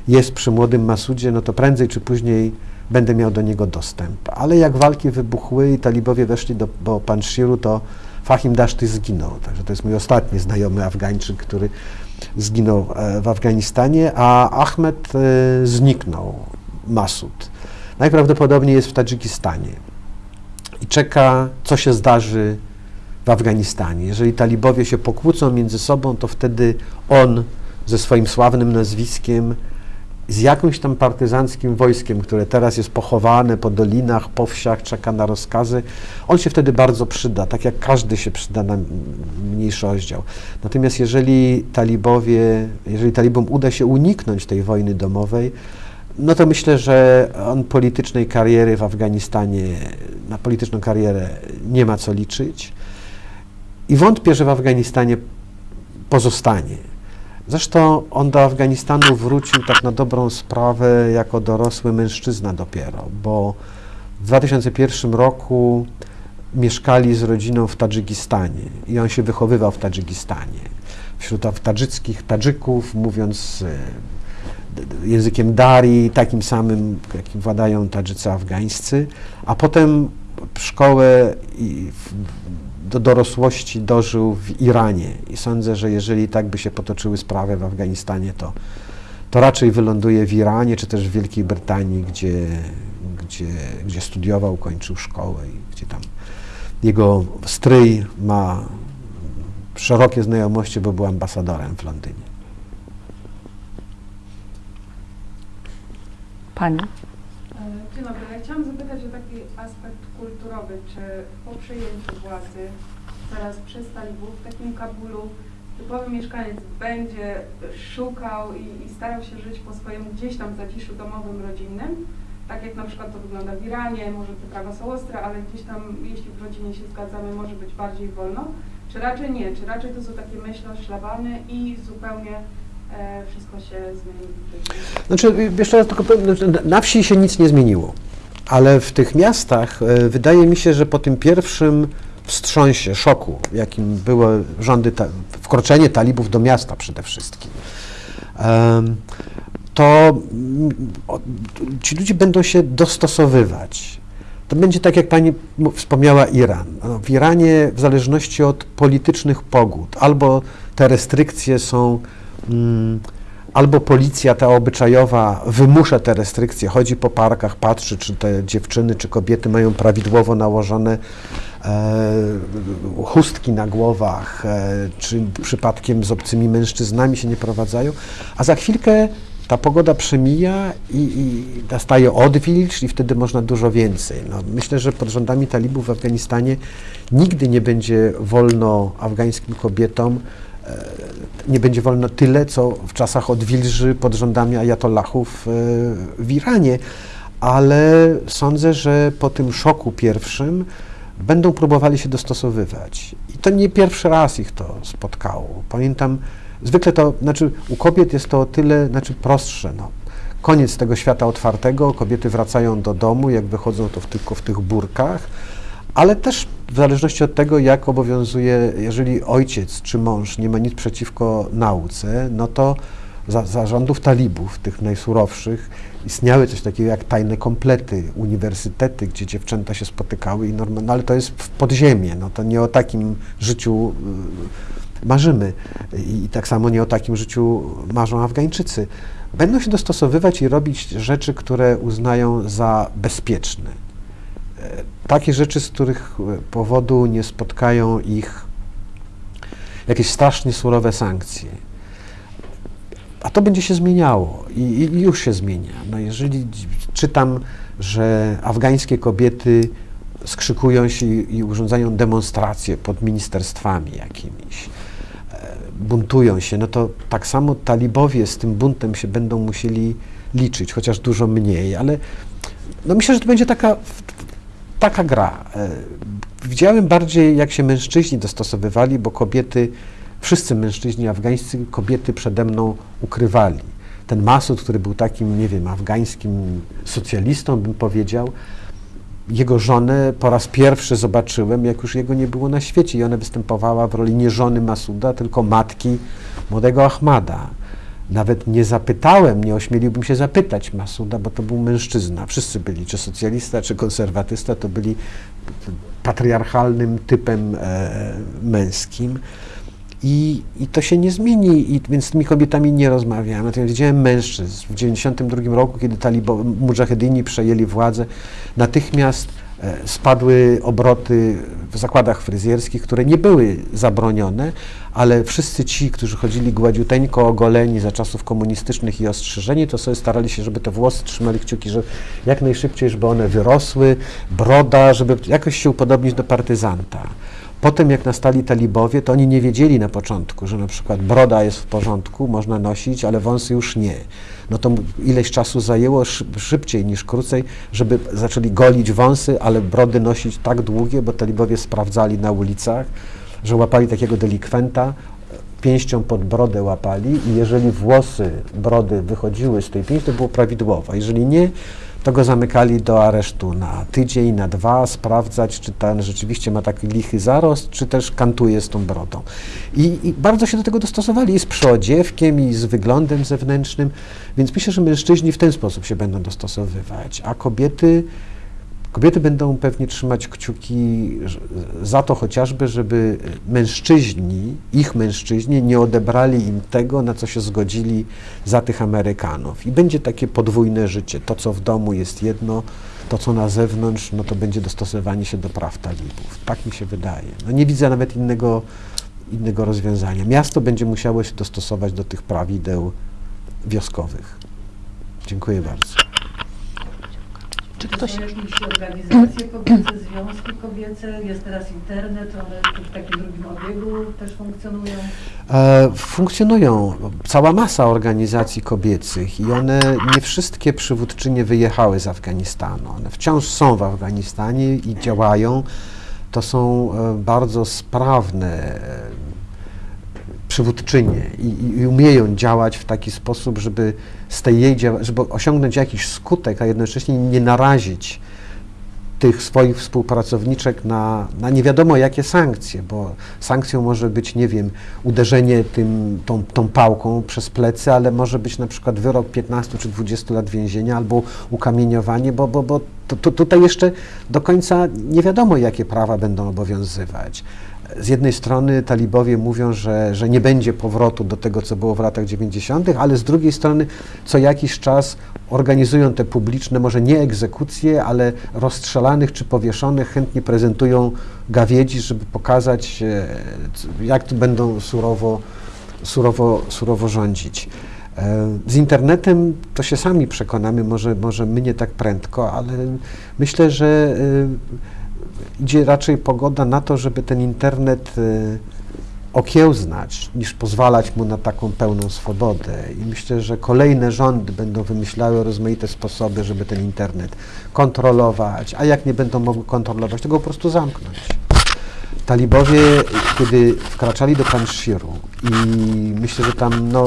jest przy młodym Masudzie, no to prędzej czy później będę miał do niego dostęp. Ale jak walki wybuchły i talibowie weszli do, do Panshiru, to Fahim Dashti zginął. Także to jest mój ostatni znajomy Afgańczyk, który zginął e, w Afganistanie, a Ahmed e, zniknął, Masud. Najprawdopodobniej jest w Tadżykistanie i czeka, co się zdarzy w Afganistanie. Jeżeli talibowie się pokłócą między sobą, to wtedy on ze swoim sławnym nazwiskiem, z jakimś tam partyzanckim wojskiem, które teraz jest pochowane po dolinach, po wsiach, czeka na rozkazy, on się wtedy bardzo przyda, tak jak każdy się przyda na mniejszy. Natomiast jeżeli talibowie, jeżeli talibom uda się uniknąć tej wojny domowej, no to myślę, że on politycznej kariery w Afganistanie, na polityczną karierę nie ma co liczyć. I wątpię, że w Afganistanie pozostanie. Zresztą on do Afganistanu wrócił tak na dobrą sprawę jako dorosły mężczyzna dopiero, bo w 2001 roku mieszkali z rodziną w Tadżykistanie i on się wychowywał w Tadżykistanie. Wśród tadżyckich Tadżyków, mówiąc e, językiem Dari, takim samym, jakim władają Tadżycy afgańscy, a potem szkołę do dorosłości dożył w Iranie i sądzę, że jeżeli tak by się potoczyły sprawy w Afganistanie, to, to raczej wyląduje w Iranie, czy też w Wielkiej Brytanii, gdzie, gdzie, gdzie studiował, kończył szkołę i gdzie tam jego stryj ma szerokie znajomości, bo był ambasadorem w Londynie. Pani? E, Dzień dobry. Ja chciałam zapytać o taki aspekt kulturowy. Czy po przejęciu władzy teraz przez talibów w takim Kabulu typowy mieszkaniec będzie szukał i, i starał się żyć po swojemu gdzieś tam zaciszu domowym, rodzinnym? Tak jak na przykład to wygląda w Iranie, może te prawa są ostre, ale gdzieś tam, jeśli w rodzinie się zgadzamy, może być bardziej wolno. Czy raczej nie? Czy raczej to są takie myśli oszlabane i zupełnie e, wszystko się zmieni? Znaczy, jeszcze raz tylko powiem, znaczy, na wsi się nic nie zmieniło, ale w tych miastach e, wydaje mi się, że po tym pierwszym wstrząsie, szoku, jakim były rządy, ta, wkroczenie talibów do miasta przede wszystkim, to mm, ci ludzie będą się dostosowywać. To będzie tak, jak pani wspomniała, Iran. No, W Iranie, w zależności od politycznych pogód, albo te restrykcje są, mm, albo policja ta obyczajowa wymusza te restrykcje, chodzi po parkach, patrzy, czy te dziewczyny, czy kobiety mają prawidłowo nałożone e, chustki na głowach, e, czy przypadkiem z obcymi mężczyznami się nie prowadzają, a za chwilkę ta pogoda przemija i, i nastaje odwilż i wtedy można dużo więcej. No, myślę, że pod rządami talibów w Afganistanie nigdy nie będzie wolno afgańskim kobietom, e, nie będzie wolno tyle, co w czasach odwilży pod rządami ajatollahów e, w Iranie, ale sądzę, że po tym szoku pierwszym będą próbowali się dostosowywać. I to nie pierwszy raz ich to spotkało. Pamiętam, zwykle to, znaczy u kobiet jest to o tyle, znaczy prostsze, no. Koniec tego świata otwartego, kobiety wracają do domu, jak wychodzą to w, tylko w tych burkach, ale też w zależności od tego, jak obowiązuje, jeżeli ojciec czy mąż nie ma nic przeciwko nauce, no to za, za rządów talibów, tych najsurowszych, istniały coś takiego jak tajne komplety, uniwersytety, gdzie dziewczęta się spotykały i normalnie, no ale to jest w podziemie, no to nie o takim życiu y, marzymy i tak samo nie o takim życiu marzą Afgańczycy. Będą się dostosowywać i robić rzeczy, które uznają za bezpieczne. Takie rzeczy, z których e, powodu nie spotkają ich jakieś strasznie surowe sankcje. A to będzie się zmieniało i, i już się zmienia. No jeżeli czytam, że afgańskie kobiety skrzykują się i, i urządzają demonstracje pod ministerstwami jakimiś, e, buntują się, no to tak samo talibowie z tym buntem się będą musieli liczyć, chociaż dużo mniej, ale no myślę, że to będzie taka, taka gra. E, Widziałem bardziej, jak się mężczyźni dostosowywali, bo kobiety, wszyscy mężczyźni afgańscy, kobiety przede mną ukrywali. Ten Masud, który był takim, nie wiem, afgańskim socjalistą, bym powiedział, jego żonę po raz pierwszy zobaczyłem, jak już jego nie było na świecie i ona występowała w roli nie żony Masuda, tylko matki młodego Ahmada. Nawet nie zapytałem, nie ośmieliłbym się zapytać Masuda, bo to był mężczyzna. Wszyscy byli, czy socjalista, czy konserwatysta, to byli patriarchalnym typem e, męskim. I, I to się nie zmieni, i, więc z tymi kobietami nie rozmawiałem. Natomiast widziałem mężczyzn. W 1992 roku, kiedy talibo, mudżahedyni przejęli władzę, natychmiast spadły obroty w zakładach fryzjerskich, które nie były zabronione, ale wszyscy ci, którzy chodzili gładziuteńko ogoleni za czasów komunistycznych i ostrzyżeni, to sobie starali się, żeby te włosy trzymali kciuki, że jak najszybciej, żeby one wyrosły, broda, żeby jakoś się upodobnić do partyzanta. Potem jak nastali talibowie, to oni nie wiedzieli na początku, że na przykład broda jest w porządku, można nosić, ale wąsy już nie. No to ileś czasu zajęło, szyb, szybciej niż krócej, żeby zaczęli golić wąsy, ale brody nosić tak długie, bo talibowie sprawdzali na ulicach, że łapali takiego delikwenta, pięścią pod brodę łapali i jeżeli włosy brody wychodziły z tej pięści, to było prawidłowo. Jeżeli nie, to go zamykali do aresztu na tydzień, na dwa, sprawdzać, czy ten rzeczywiście ma taki lichy zarost, czy też kantuje z tą brodą. I, I, bardzo się do tego dostosowali, i z przyodziewkiem, i z wyglądem zewnętrznym, więc myślę, że mężczyźni w ten sposób się będą dostosowywać, a kobiety, kobiety będą pewnie trzymać kciuki za to chociażby, żeby mężczyźni, ich mężczyźni nie odebrali im tego, na co się zgodzili za tych Amerykanów. I będzie takie podwójne życie. To, co w domu jest jedno, to, co na zewnątrz, no to będzie dostosowanie się do praw talibów. Tak mi się wydaje. No nie widzę nawet innego, innego rozwiązania. Miasto będzie musiało się dostosować do tych prawideł wioskowych. Dziękuję bardzo. Czy ktoś... Są jakieś organizacje kobiece, związki kobiece, jest teraz internet, one w takim drugim obiegu też funkcjonują. E, funkcjonują cała masa organizacji kobiecych i one nie wszystkie przywódczynie wyjechały z Afganistanu. One wciąż są w Afganistanie i działają. To są e, bardzo sprawne e, przywódczynie i, i, umieją działać w taki sposób, żeby z tej jej żeby osiągnąć jakiś skutek, a jednocześnie nie narazić tych swoich współpracowniczek na, na nie wiadomo jakie sankcje, bo sankcją może być, nie wiem, uderzenie tym, tą, tą pałką przez plecy, ale może być na przykład wyrok 15 czy 20 lat więzienia albo ukamieniowanie, bo, bo, bo to, to tutaj jeszcze do końca nie wiadomo, jakie prawa będą obowiązywać. Z jednej strony talibowie mówią, że, że nie będzie powrotu do tego, co było w latach 90., ale z drugiej strony co jakiś czas organizują te publiczne, może nie egzekucje, ale rozstrzelanych czy powieszonych, chętnie prezentują gawiedzi, żeby pokazać, e, jak tu będą surowo, surowo, surowo rządzić. E, Z internetem to się sami przekonamy, może, może my nie tak prędko, ale myślę, że e, idzie raczej pogoda na to, żeby ten internet e, okiełznać, niż pozwalać mu na taką pełną swobodę. I myślę, że kolejne rządy będą wymyślały rozmaite sposoby, żeby ten internet kontrolować, a jak nie będą mogły kontrolować, to go po prostu zamknąć. Talibowie, kiedy wkraczali do Panshiru i myślę, że tam no,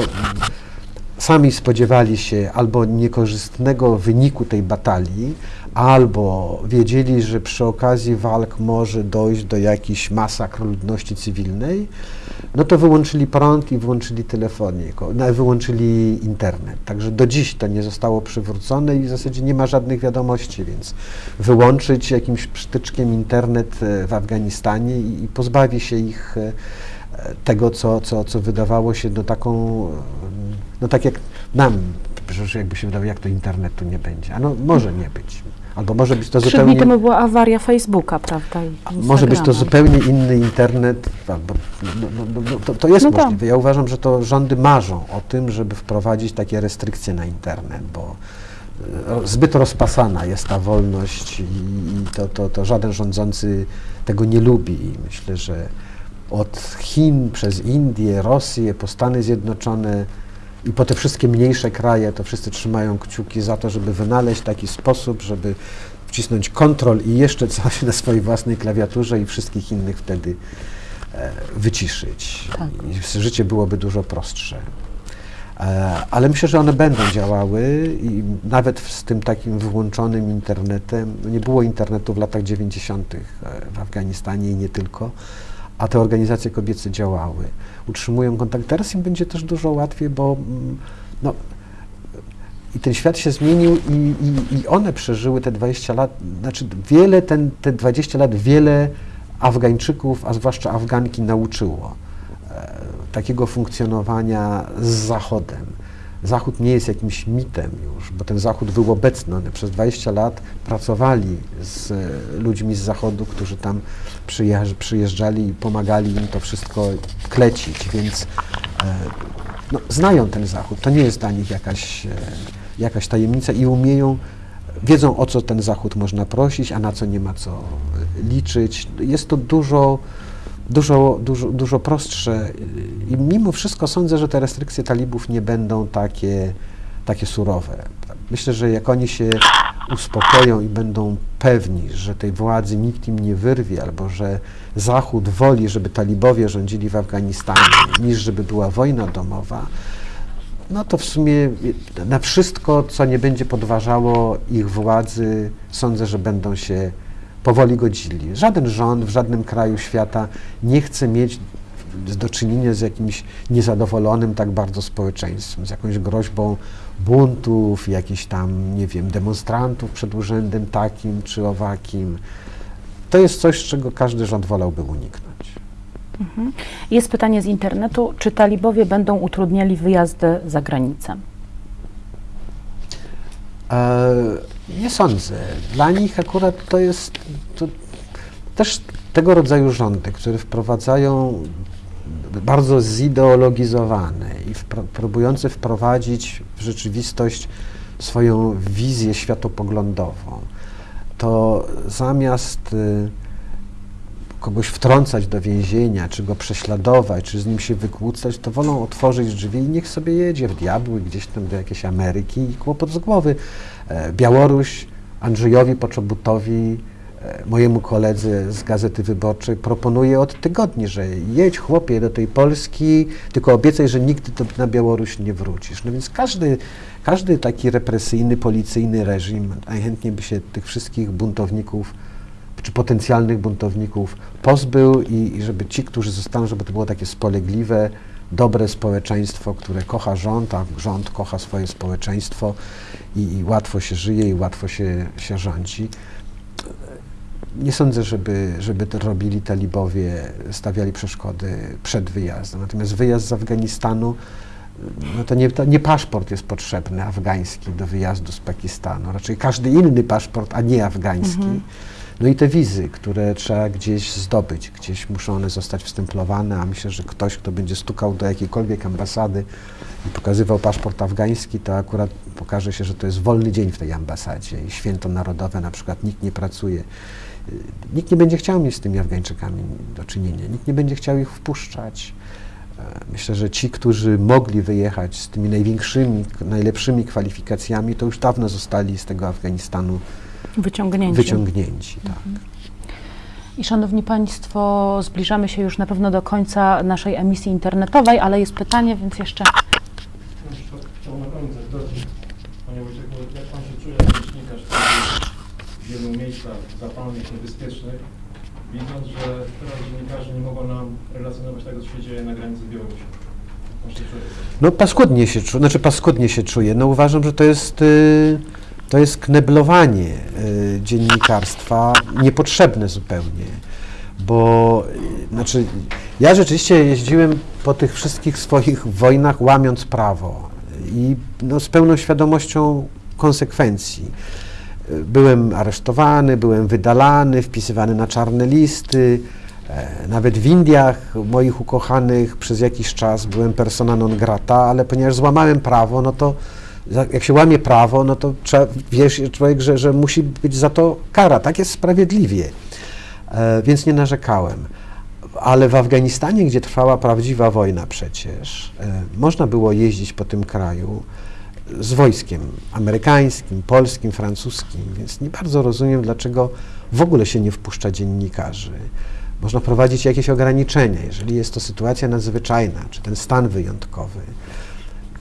sami spodziewali się albo niekorzystnego wyniku tej batalii, albo wiedzieli, że przy okazji walk może dojść do jakichś masakr ludności cywilnej, no to wyłączyli prąd i wyłączyli telefonię, ko- no, wyłączyli internet. Także do dziś to nie zostało przywrócone i w zasadzie nie ma żadnych wiadomości, więc wyłączyć jakimś przytyczkiem internet e, w Afganistanie i, i pozbawi się ich e, tego, co, co, co wydawało się no taką, no tak jak nam, przecież jakby się wydawało, jak to internetu nie będzie. A no może nie być. Albo może być to Trzy zupełnie... dni temu była awaria Facebooka, prawda? Może być to zupełnie inny internet, albo, no, no, no, no, to, to jest No tak. możliwe. Ja uważam, że to rządy marzą o tym, żeby wprowadzić takie restrykcje na internet, bo e, zbyt rozpasana jest ta wolność i, i to, to, to żaden rządzący tego nie lubi. I myślę, że od Chin przez Indię, Rosję, po Stany Zjednoczone i po te wszystkie mniejsze kraje, to wszyscy trzymają kciuki za to, żeby wynaleźć taki sposób, żeby wcisnąć kontrol i jeszcze coś na swojej własnej klawiaturze i wszystkich innych wtedy e, wyciszyć. Tak. I życie byłoby dużo prostsze. E, ale myślę, że one będą działały i nawet z tym takim wyłączonym internetem, no nie było internetu w latach 90. w Afganistanie i nie tylko, a te organizacje kobiece działały. Utrzymują kontakt. Teraz im będzie też dużo łatwiej, bo mm, no, i ten świat się zmienił i, i, i one przeżyły te 20 lat, znaczy wiele, ten, te 20 lat wiele Afgańczyków, a zwłaszcza Afganki nauczyło e, takiego funkcjonowania z Zachodem. Zachód nie jest jakimś mitem już, bo ten Zachód był obecny. One przez 20 lat pracowali z e, ludźmi z Zachodu, którzy tam przyjeżdżali i pomagali im to wszystko klecić, więc e, no, znają ten Zachód. To nie jest dla nich jakaś, e, jakaś tajemnica i umieją, wiedzą o co ten Zachód można prosić, a na co nie ma co liczyć. Jest to dużo, dużo, dużo, dużo prostsze i mimo wszystko sądzę, że te restrykcje talibów nie będą takie, takie surowe. Myślę, że jak oni się uspokoją i będą pewni, że tej władzy nikt im nie wyrwie, albo że Zachód woli, żeby talibowie rządzili w Afganistanie, niż żeby była wojna domowa, no to w sumie na wszystko, co nie będzie podważało ich władzy, sądzę, że będą się powoli godzili. Żaden rząd w żadnym kraju świata nie chce mieć do czynienia z jakimś niezadowolonym tak bardzo społeczeństwem, z jakąś groźbą buntów, jakichś tam, nie wiem, demonstrantów przed urzędem takim czy owakim. To jest coś, czego każdy rząd wolałby uniknąć. Jest pytanie z internetu, czy talibowie będą utrudniali wyjazdy za granicę? E, nie sądzę. Dla nich akurat to jest to też tego rodzaju rządy, które wprowadzają bardzo zideologizowane i wpro, próbujące wprowadzić w rzeczywistość swoją wizję światopoglądową, to zamiast y, kogoś wtrącać do więzienia, czy go prześladować, czy z nim się wykłócać, to wolą otworzyć drzwi i niech sobie jedzie w diabły gdzieś tam do jakiejś Ameryki i kłopot z głowy. E, Białoruś Andrzejowi Poczobutowi, mojemu koledze z Gazety Wyborczej, proponuje od tygodni, że jedź chłopie do tej Polski, tylko obiecaj, że nigdy do, na Białoruś nie wrócisz. No więc każdy, każdy taki represyjny, policyjny reżim najchętniej by się tych wszystkich buntowników czy potencjalnych buntowników pozbył i, i żeby ci, którzy zostaną, żeby to było takie spolegliwe, dobre społeczeństwo, które kocha rząd, a rząd kocha swoje społeczeństwo i, i łatwo się żyje i łatwo się, się rządzi. Nie sądzę, żeby, żeby to robili talibowie, stawiali przeszkody przed wyjazdem. Natomiast wyjazd z Afganistanu, no to nie, to nie paszport jest potrzebny afgański do wyjazdu z Pakistanu, raczej każdy inny paszport, a nie afgański. No i te wizy, które trzeba gdzieś zdobyć, gdzieś muszą one zostać wstemplowane, a myślę, że ktoś, kto będzie stukał do jakiejkolwiek ambasady i pokazywał paszport afgański, to akurat pokaże się, że to jest wolny dzień w tej ambasadzie i święto narodowe, na przykład nikt nie pracuje. Y, Nikt nie będzie chciał mieć z tymi Afgańczykami do czynienia, nikt nie będzie chciał ich wpuszczać. E, Myślę, że ci, którzy mogli wyjechać z tymi największymi, najlepszymi kwalifikacjami, to już dawno zostali z tego Afganistanu Wyciągnięci. wyciągnięci. Tak. I szanowni Państwo, zbliżamy się już na pewno do końca naszej emisji internetowej, ale jest pytanie, więc jeszcze No, to chciał na koniec dodać, Panie Wojciechu, jak Pan się czuje jako dziennikarz, który w wielu miejscach zapalnych, niebezpiecznych, widząc, że teraz dziennikarze nie mogą nam relacjonować tego, co się dzieje na granicy z Białorusią. No paskudnie się czuję, znaczy paskudnie się czuję. No uważam, że to jest, y, to jest kneblowanie y, dziennikarstwa, niepotrzebne zupełnie. Bo, y, znaczy, ja rzeczywiście jeździłem po tych wszystkich swoich wojnach łamiąc prawo i no, z pełną świadomością konsekwencji. Byłem aresztowany, byłem wydalany, wpisywany na czarne listy. E, Nawet w Indiach moich ukochanych przez jakiś czas byłem persona non grata, ale ponieważ złamałem prawo, no to jak się łamie prawo, no to trzeba, wiesz człowiek, że, że musi być za to kara. Tak jest sprawiedliwie. E, Więc nie narzekałem. Ale w Afganistanie, gdzie trwała prawdziwa wojna przecież, e, można było jeździć po tym kraju z wojskiem amerykańskim, polskim, francuskim, więc nie bardzo rozumiem, dlaczego w ogóle się nie wpuszcza dziennikarzy. Można prowadzić jakieś ograniczenia, jeżeli jest to sytuacja nadzwyczajna, czy ten stan wyjątkowy.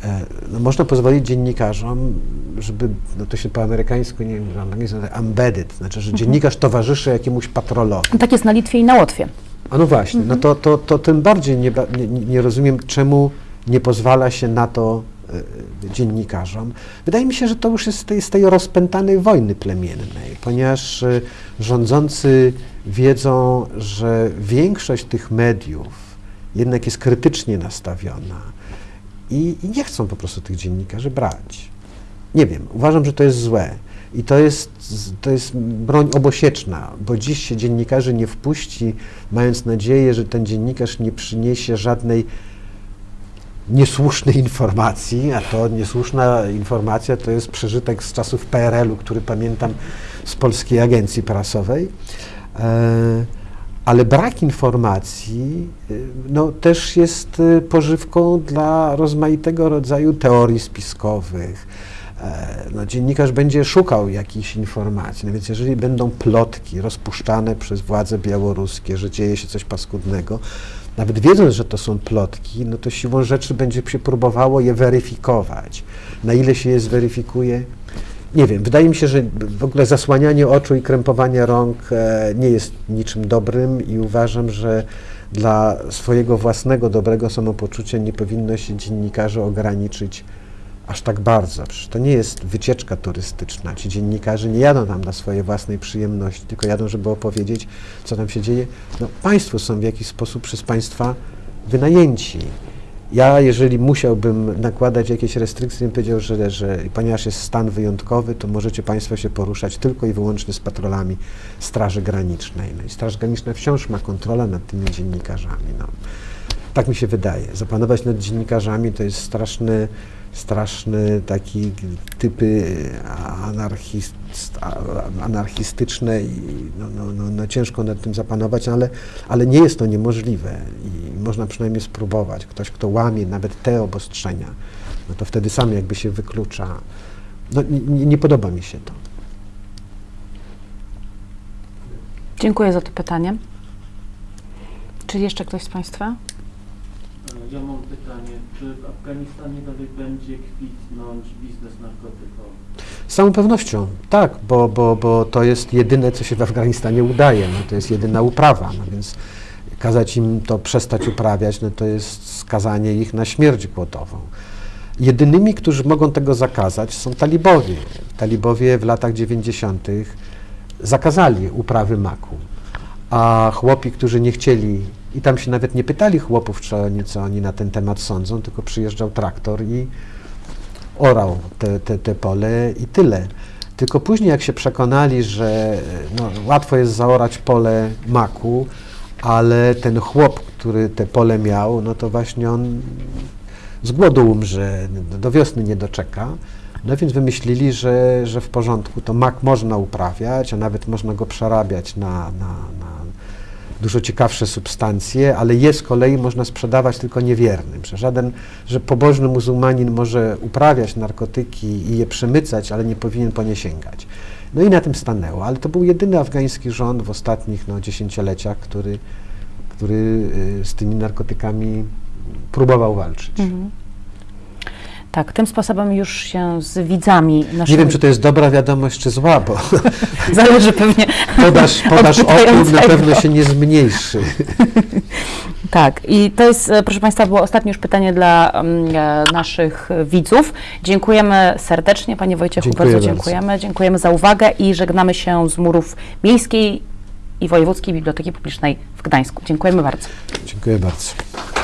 E, No, można pozwolić dziennikarzom, żeby, no to się po amerykańsku, nie wiem, angielsku embedded, znaczy, że dziennikarz towarzyszy jakiemuś patrolowi. tak jest na Litwie i na Łotwie. A no właśnie, no to, to, to tym bardziej nie, nie, nie rozumiem, czemu nie pozwala się na to dziennikarzom. Wydaje mi się, że to już jest z tej, z tej rozpętanej wojny plemiennej, ponieważ e, rządzący wiedzą, że większość tych mediów jednak jest krytycznie nastawiona i, i nie chcą po prostu tych dziennikarzy brać. Nie wiem, uważam, że to jest złe. I to jest, to jest broń obosieczna, bo dziś się dziennikarzy nie wpuści, mając nadzieję, że ten dziennikarz nie przyniesie żadnej niesłusznej informacji, a to niesłuszna informacja to jest przeżytek z czasów PRL-u, który pamiętam z Polskiej Agencji Prasowej. E, ale brak informacji y, no, też jest y, pożywką dla rozmaitego rodzaju teorii spiskowych. E, No, dziennikarz będzie szukał jakichś informacji, no więc jeżeli będą plotki rozpuszczane przez władze białoruskie, że dzieje się coś paskudnego, nawet wiedząc, że to są plotki, no to siłą rzeczy będzie się próbowało je weryfikować. Na ile się je zweryfikuje, nie wiem, wydaje mi się, że w ogóle zasłanianie oczu i krępowanie rąk e, nie jest niczym dobrym i uważam, że dla swojego własnego dobrego samopoczucia nie powinno się dziennikarzy ograniczyć aż tak bardzo. Przecież to nie jest wycieczka turystyczna. Ci dziennikarze nie jadą tam dla swojej własnej przyjemności, tylko jadą, żeby opowiedzieć, co tam się dzieje. No, państwo są w jakiś sposób przez państwa wynajęci. Ja, jeżeli musiałbym nakładać jakieś restrykcje, bym powiedział, że, że ponieważ jest stan wyjątkowy, to możecie Państwo się poruszać tylko i wyłącznie z patrolami Straży Granicznej. No i Straż Graniczna wciąż ma kontrolę nad tymi dziennikarzami. No. Tak mi się wydaje. Zapanować nad dziennikarzami to jest straszny, straszny taki typy anarchist, a- anarchistyczne i no, no, no, no ciężko nad tym zapanować, ale, ale nie jest to niemożliwe i można przynajmniej spróbować. Ktoś, kto łamie nawet te obostrzenia, no to wtedy sam jakby się wyklucza. No, nie- nie podoba mi się to. Dziękuję za to pytanie. Czy jeszcze ktoś z Państwa? Ja mam pytanie, czy w Afganistanie dalej będzie kwitnąć biznes narkotykowy? Z całą pewnością, tak, bo, bo, bo to jest jedyne, co się w Afganistanie udaje, no, to jest jedyna uprawa, no więc kazać im to przestać uprawiać, no to jest skazanie ich na śmierć głodową. Jedynymi, którzy mogą tego zakazać są talibowie. Talibowie w latach 90. zakazali uprawy maku, a chłopi, którzy nie chcieli, i tam się nawet nie pytali chłopów, czy oni, co oni na ten temat sądzą, tylko przyjeżdżał traktor i orał te, te, te pole i tyle. Tylko później, jak się przekonali, że no, łatwo jest zaorać pole maku, ale ten chłop, który te pole miał, no to właśnie on z głodu umrze, do wiosny nie doczeka. No więc wymyślili, że, że w porządku, to mak można uprawiać, a nawet można go przerabiać na, na, na dużo ciekawsze substancje, ale je z kolei można sprzedawać tylko niewiernym. Że żaden, że pobożny muzułmanin może uprawiać narkotyki i je przemycać, ale nie powinien po nie sięgać. No i na tym stanęło, ale to był jedyny afgański rząd w ostatnich no, dziesięcioleciach, który, który y, z tymi narkotykami próbował walczyć. Mhm. Tak, tym sposobem już się z widzami naszymi... Nie wiem, czy to jest dobra wiadomość, czy zła, bo *laughs* Zależy pewnie podaż, podaż opium na pewno się nie zmniejszy. *laughs* Tak, i to jest, e, proszę Państwa, było ostatnie już pytanie dla mm, e, naszych widzów. Dziękujemy serdecznie, Panie Wojciechu, Dziękuję bardzo bardzo. dziękujemy. Dziękujemy za uwagę i żegnamy się z murów Miejskiej i Wojewódzkiej Biblioteki Publicznej w Gdańsku. Dziękujemy bardzo. Dziękuję bardzo.